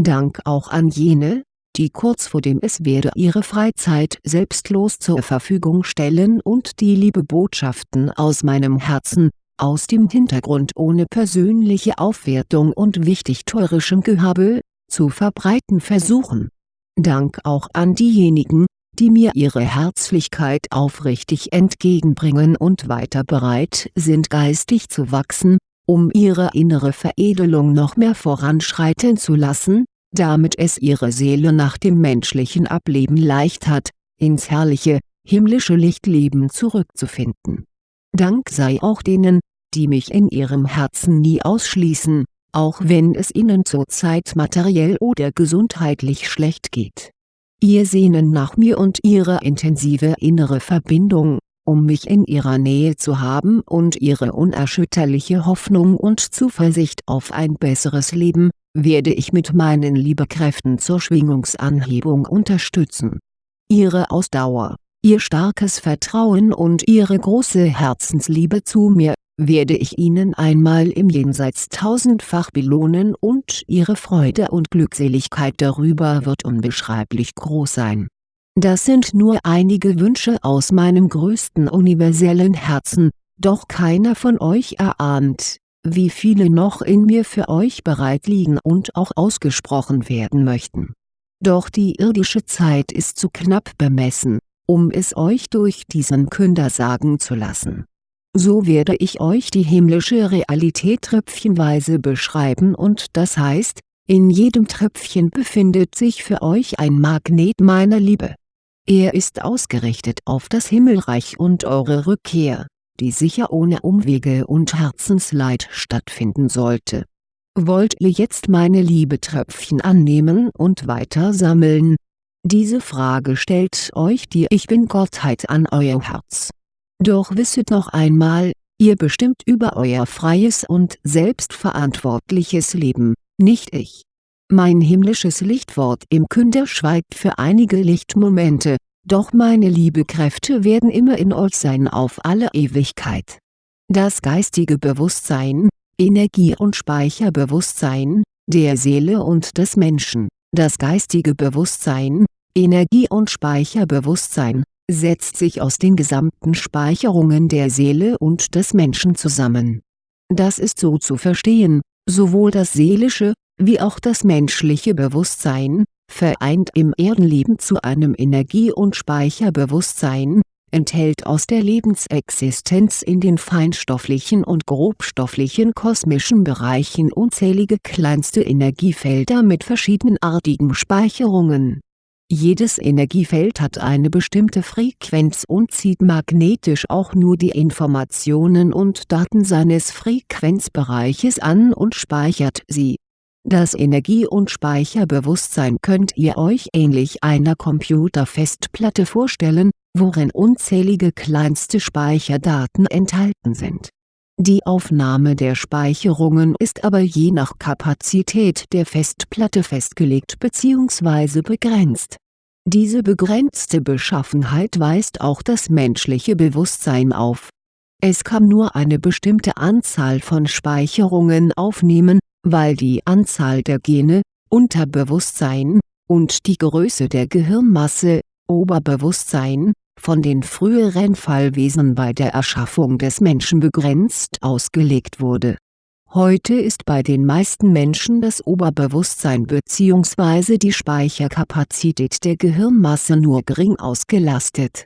Dank auch an jene, die kurz vor dem Es werde ihre Freizeit selbstlos zur Verfügung stellen und die Liebebotschaften aus meinem Herzen, aus dem Hintergrund ohne persönliche Aufwertung und wichtigtuerischem Gehabe, zu verbreiten versuchen. Dank auch an diejenigen, die mir ihre Herzlichkeit aufrichtig entgegenbringen und weiter bereit sind geistig zu wachsen, um ihre innere Veredelung noch mehr voranschreiten zu lassen, damit es ihre Seele nach dem menschlichen Ableben leicht hat, ins herrliche, himmlische Lichtleben zurückzufinden. Dank sei auch denen, die mich in ihrem Herzen nie ausschließen, auch wenn es ihnen zurzeit materiell oder gesundheitlich schlecht geht. Ihr Sehnen nach mir und ihre intensive innere Verbindung, um mich in ihrer Nähe zu haben und ihre unerschütterliche Hoffnung und Zuversicht auf ein besseres Leben, werde ich mit meinen Liebekräften zur Schwingungsanhebung unterstützen. Ihre Ausdauer, ihr starkes Vertrauen und ihre große Herzensliebe zu mir, werde ich ihnen einmal im Jenseits tausendfach belohnen und ihre Freude und Glückseligkeit darüber wird unbeschreiblich groß sein. Das sind nur einige Wünsche aus meinem größten universellen Herzen, doch keiner von euch erahnt, wie viele noch in mir für euch bereit liegen und auch ausgesprochen werden möchten. Doch die irdische Zeit ist zu knapp bemessen, um es euch durch diesen Künder sagen zu lassen so werde ich euch die himmlische Realität tröpfchenweise beschreiben und das heißt, in jedem Tröpfchen befindet sich für euch ein Magnet meiner Liebe. Er ist ausgerichtet auf das Himmelreich und eure Rückkehr, die sicher ohne Umwege und Herzensleid stattfinden sollte. Wollt ihr jetzt meine Liebetröpfchen annehmen und weiter sammeln? Diese Frage stellt euch die Ich Bin-Gottheit an euer Herz doch wisset noch einmal, ihr bestimmt über euer freies und selbstverantwortliches Leben, nicht ich. Mein himmlisches Lichtwort im Künder schweigt für einige Lichtmomente, doch meine Liebekräfte werden immer in euch sein auf alle Ewigkeit. Das geistige Bewusstsein, Energie- und Speicherbewusstsein, der Seele und des Menschen, das geistige Bewusstsein, Energie- und Speicherbewusstsein, setzt sich aus den gesamten Speicherungen der Seele und des Menschen zusammen. Das ist so zu verstehen, sowohl das seelische, wie auch das menschliche Bewusstsein, vereint im Erdenleben zu einem Energie- und Speicherbewusstsein, enthält aus der Lebensexistenz in den feinstofflichen und grobstofflichen kosmischen Bereichen unzählige kleinste Energiefelder mit verschiedenartigen Speicherungen. Jedes Energiefeld hat eine bestimmte Frequenz und zieht magnetisch auch nur die Informationen und Daten seines Frequenzbereiches an und speichert sie das Energie- und Speicherbewusstsein könnt ihr euch ähnlich einer Computerfestplatte vorstellen, worin unzählige kleinste Speicherdaten enthalten sind. Die Aufnahme der Speicherungen ist aber je nach Kapazität der Festplatte festgelegt bzw. begrenzt. Diese begrenzte Beschaffenheit weist auch das menschliche Bewusstsein auf. Es kann nur eine bestimmte Anzahl von Speicherungen aufnehmen weil die Anzahl der Gene, Unterbewusstsein, und die Größe der Gehirnmasse, Oberbewusstsein, von den früheren Fallwesen bei der Erschaffung des Menschen begrenzt ausgelegt wurde. Heute ist bei den meisten Menschen das Oberbewusstsein bzw. die Speicherkapazität der Gehirnmasse nur gering ausgelastet.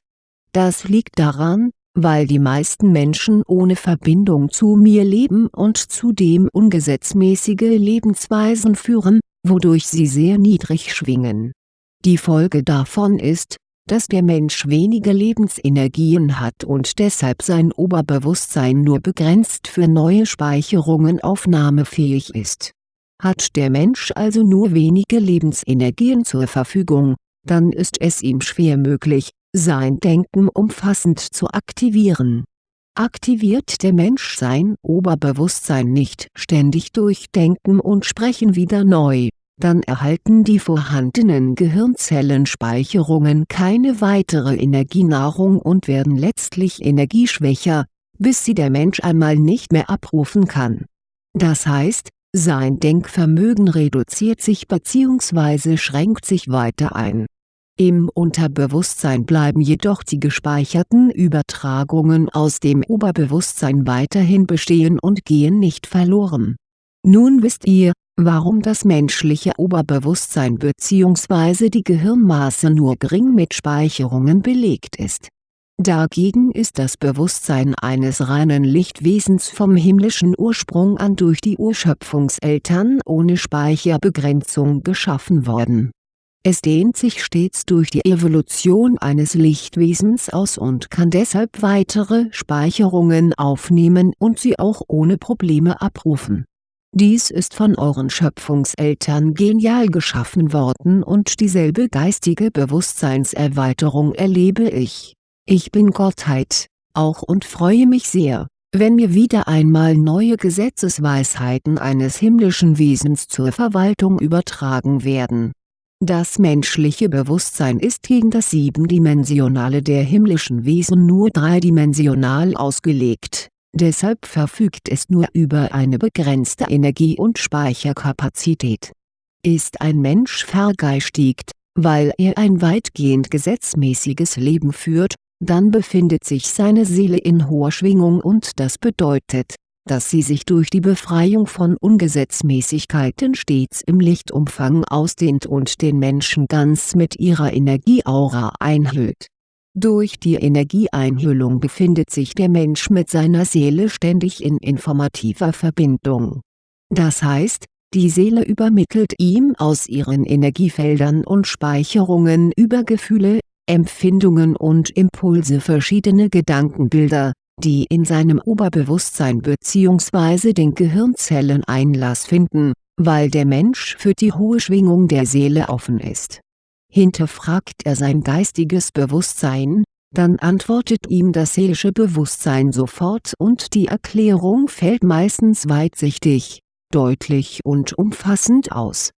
Das liegt daran, weil die meisten Menschen ohne Verbindung zu mir leben und zudem ungesetzmäßige Lebensweisen führen, wodurch sie sehr niedrig schwingen. Die Folge davon ist, dass der Mensch wenige Lebensenergien hat und deshalb sein Oberbewusstsein nur begrenzt für neue Speicherungen aufnahmefähig ist. Hat der Mensch also nur wenige Lebensenergien zur Verfügung, dann ist es ihm schwer möglich, sein Denken umfassend zu aktivieren. Aktiviert der Mensch sein Oberbewusstsein nicht ständig durch Denken und Sprechen wieder neu, dann erhalten die vorhandenen Gehirnzellenspeicherungen keine weitere Energienahrung und werden letztlich energieschwächer, bis sie der Mensch einmal nicht mehr abrufen kann. Das heißt, sein Denkvermögen reduziert sich bzw. schränkt sich weiter ein im Unterbewusstsein bleiben jedoch die gespeicherten Übertragungen aus dem Oberbewusstsein weiterhin bestehen und gehen nicht verloren. Nun wisst ihr, warum das menschliche Oberbewusstsein bzw. die Gehirnmasse nur gering mit Speicherungen belegt ist. Dagegen ist das Bewusstsein eines reinen Lichtwesens vom himmlischen Ursprung an durch die Urschöpfungseltern ohne Speicherbegrenzung geschaffen worden es dehnt sich stets durch die Evolution eines Lichtwesens aus und kann deshalb weitere Speicherungen aufnehmen und sie auch ohne Probleme abrufen. Dies ist von euren Schöpfungseltern genial geschaffen worden und dieselbe geistige Bewusstseinserweiterung erlebe ich. Ich bin Gottheit, auch und freue mich sehr, wenn mir wieder einmal neue Gesetzesweisheiten eines himmlischen Wesens zur Verwaltung übertragen werden das menschliche Bewusstsein ist gegen das Siebendimensionale der himmlischen Wesen nur dreidimensional ausgelegt, deshalb verfügt es nur über eine begrenzte Energie- und Speicherkapazität. Ist ein Mensch vergeistigt, weil er ein weitgehend gesetzmäßiges Leben führt, dann befindet sich seine Seele in hoher Schwingung und das bedeutet, dass sie sich durch die Befreiung von Ungesetzmäßigkeiten stets im Lichtumfang ausdehnt und den Menschen ganz mit ihrer Energieaura einhüllt. Durch die Energieeinhüllung befindet sich der Mensch mit seiner Seele ständig in informativer Verbindung. Das heißt, die Seele übermittelt ihm aus ihren Energiefeldern und Speicherungen über Gefühle, Empfindungen und Impulse verschiedene Gedankenbilder, die in seinem Oberbewusstsein bzw. den Gehirnzellen Einlass finden, weil der Mensch für die hohe Schwingung der Seele offen ist. Hinterfragt er sein geistiges Bewusstsein, dann antwortet ihm das seelische Bewusstsein sofort und die Erklärung fällt meistens weitsichtig, deutlich und umfassend aus.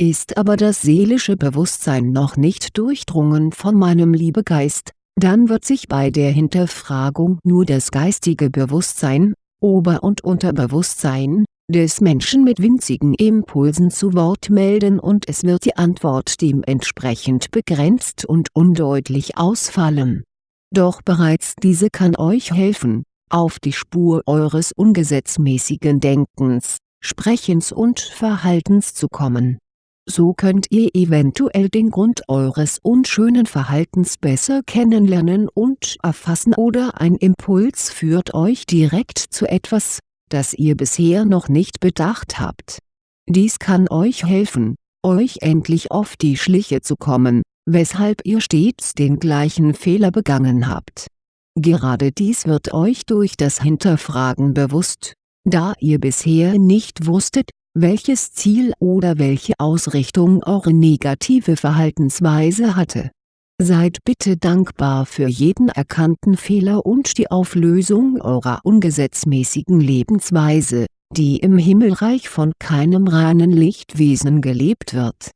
Ist aber das seelische Bewusstsein noch nicht durchdrungen von meinem Liebegeist, dann wird sich bei der Hinterfragung nur das geistige Bewusstsein, Ober- und Unterbewusstsein, des Menschen mit winzigen Impulsen zu Wort melden und es wird die Antwort dementsprechend begrenzt und undeutlich ausfallen. Doch bereits diese kann euch helfen, auf die Spur eures ungesetzmäßigen Denkens, Sprechens und Verhaltens zu kommen so könnt ihr eventuell den Grund eures unschönen Verhaltens besser kennenlernen und erfassen oder ein Impuls führt euch direkt zu etwas, das ihr bisher noch nicht bedacht habt. Dies kann euch helfen, euch endlich auf die Schliche zu kommen, weshalb ihr stets den gleichen Fehler begangen habt. Gerade dies wird euch durch das Hinterfragen bewusst, da ihr bisher nicht wusstet, welches Ziel oder welche Ausrichtung eure negative Verhaltensweise hatte. Seid bitte dankbar für jeden erkannten Fehler und die Auflösung eurer ungesetzmäßigen Lebensweise, die im Himmelreich von keinem reinen Lichtwesen gelebt wird.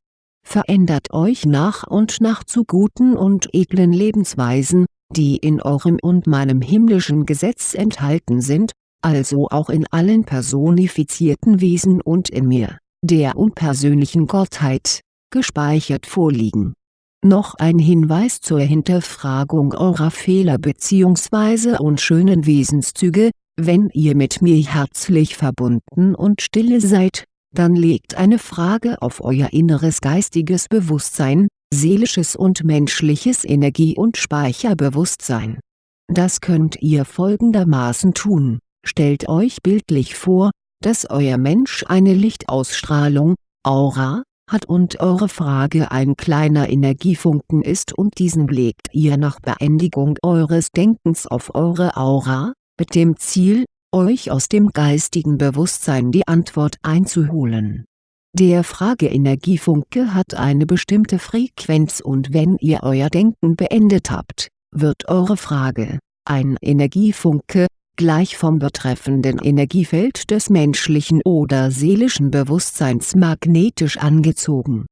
Verändert euch nach und nach zu guten und edlen Lebensweisen, die in eurem und meinem himmlischen Gesetz enthalten sind, also auch in allen personifizierten Wesen und in mir, der unpersönlichen Gottheit, gespeichert vorliegen. Noch ein Hinweis zur Hinterfragung eurer Fehler bzw. unschönen Wesenszüge, wenn ihr mit mir herzlich verbunden und stille seid, dann legt eine Frage auf euer inneres geistiges Bewusstsein, seelisches und menschliches Energie- und Speicherbewusstsein. Das könnt ihr folgendermaßen tun, stellt euch bildlich vor, dass euer Mensch eine Lichtausstrahlung, Aura, hat und eure Frage ein kleiner Energiefunken ist und diesen legt ihr nach Beendigung eures Denkens auf eure Aura, mit dem Ziel, euch aus dem geistigen Bewusstsein die Antwort einzuholen. Der Frageenergiefunke hat eine bestimmte Frequenz und wenn ihr euer Denken beendet habt, wird eure Frage, ein Energiefunke, gleich vom betreffenden Energiefeld des menschlichen oder seelischen Bewusstseins magnetisch angezogen.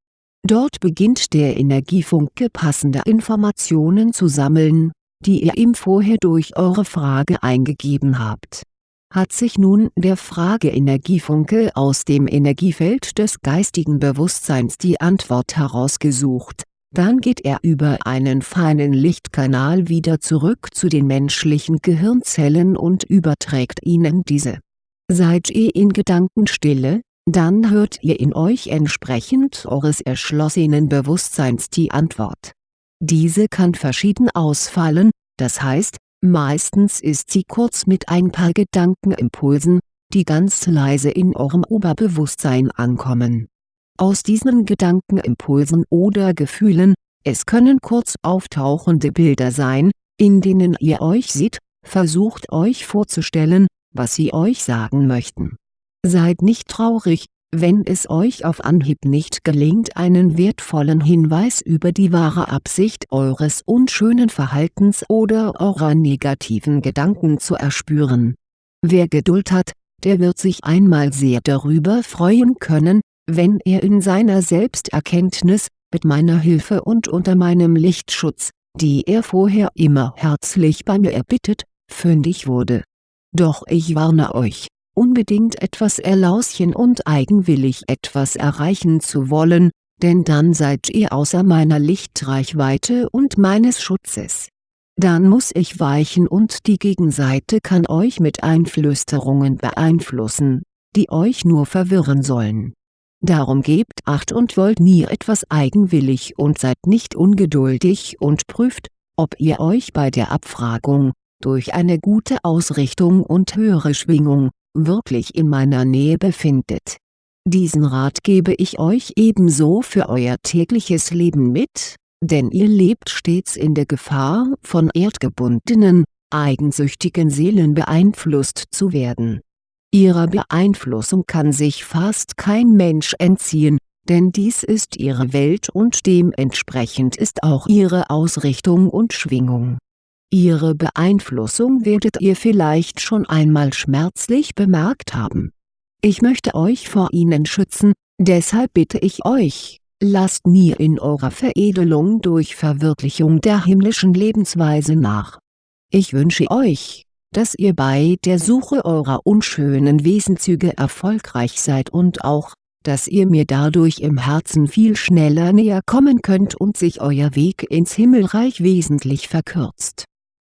Dort beginnt der Energiefunke passende Informationen zu sammeln, die ihr ihm vorher durch eure Frage eingegeben habt. Hat sich nun der Frageenergiefunke aus dem Energiefeld des geistigen Bewusstseins die Antwort herausgesucht, dann geht er über einen feinen Lichtkanal wieder zurück zu den menschlichen Gehirnzellen und überträgt ihnen diese. Seid ihr in Gedankenstille, dann hört ihr in euch entsprechend eures erschlossenen Bewusstseins die Antwort diese kann verschieden ausfallen, das heißt, meistens ist sie kurz mit ein paar Gedankenimpulsen, die ganz leise in eurem Oberbewusstsein ankommen. Aus diesen Gedankenimpulsen oder Gefühlen, es können kurz auftauchende Bilder sein, in denen ihr euch seht, versucht euch vorzustellen, was sie euch sagen möchten. Seid nicht traurig, wenn es euch auf Anhieb nicht gelingt einen wertvollen Hinweis über die wahre Absicht eures unschönen Verhaltens oder eurer negativen Gedanken zu erspüren. Wer Geduld hat, der wird sich einmal sehr darüber freuen können, wenn er in seiner Selbsterkenntnis, mit meiner Hilfe und unter meinem Lichtschutz, die er vorher immer herzlich bei mir erbittet, fündig wurde. Doch ich warne euch, unbedingt etwas erlauschen und eigenwillig etwas erreichen zu wollen, denn dann seid ihr außer meiner Lichtreichweite und meines Schutzes. Dann muss ich weichen und die Gegenseite kann euch mit Einflüsterungen beeinflussen, die euch nur verwirren sollen. Darum gebt Acht und wollt nie etwas eigenwillig und seid nicht ungeduldig und prüft, ob ihr euch bei der Abfragung, durch eine gute Ausrichtung und höhere Schwingung, wirklich in meiner Nähe befindet. Diesen Rat gebe ich euch ebenso für euer tägliches Leben mit, denn ihr lebt stets in der Gefahr von erdgebundenen, eigensüchtigen Seelen beeinflusst zu werden. Ihrer Beeinflussung kann sich fast kein Mensch entziehen, denn dies ist ihre Welt und dementsprechend ist auch ihre Ausrichtung und Schwingung Ihre Beeinflussung werdet ihr vielleicht schon einmal schmerzlich bemerkt haben. Ich möchte euch vor ihnen schützen, deshalb bitte ich euch, lasst nie in eurer Veredelung durch Verwirklichung der himmlischen Lebensweise nach. Ich wünsche euch, dass ihr bei der Suche eurer unschönen Wesenzüge erfolgreich seid und auch, dass ihr mir dadurch im Herzen viel schneller näher kommen könnt und sich euer Weg ins Himmelreich wesentlich verkürzt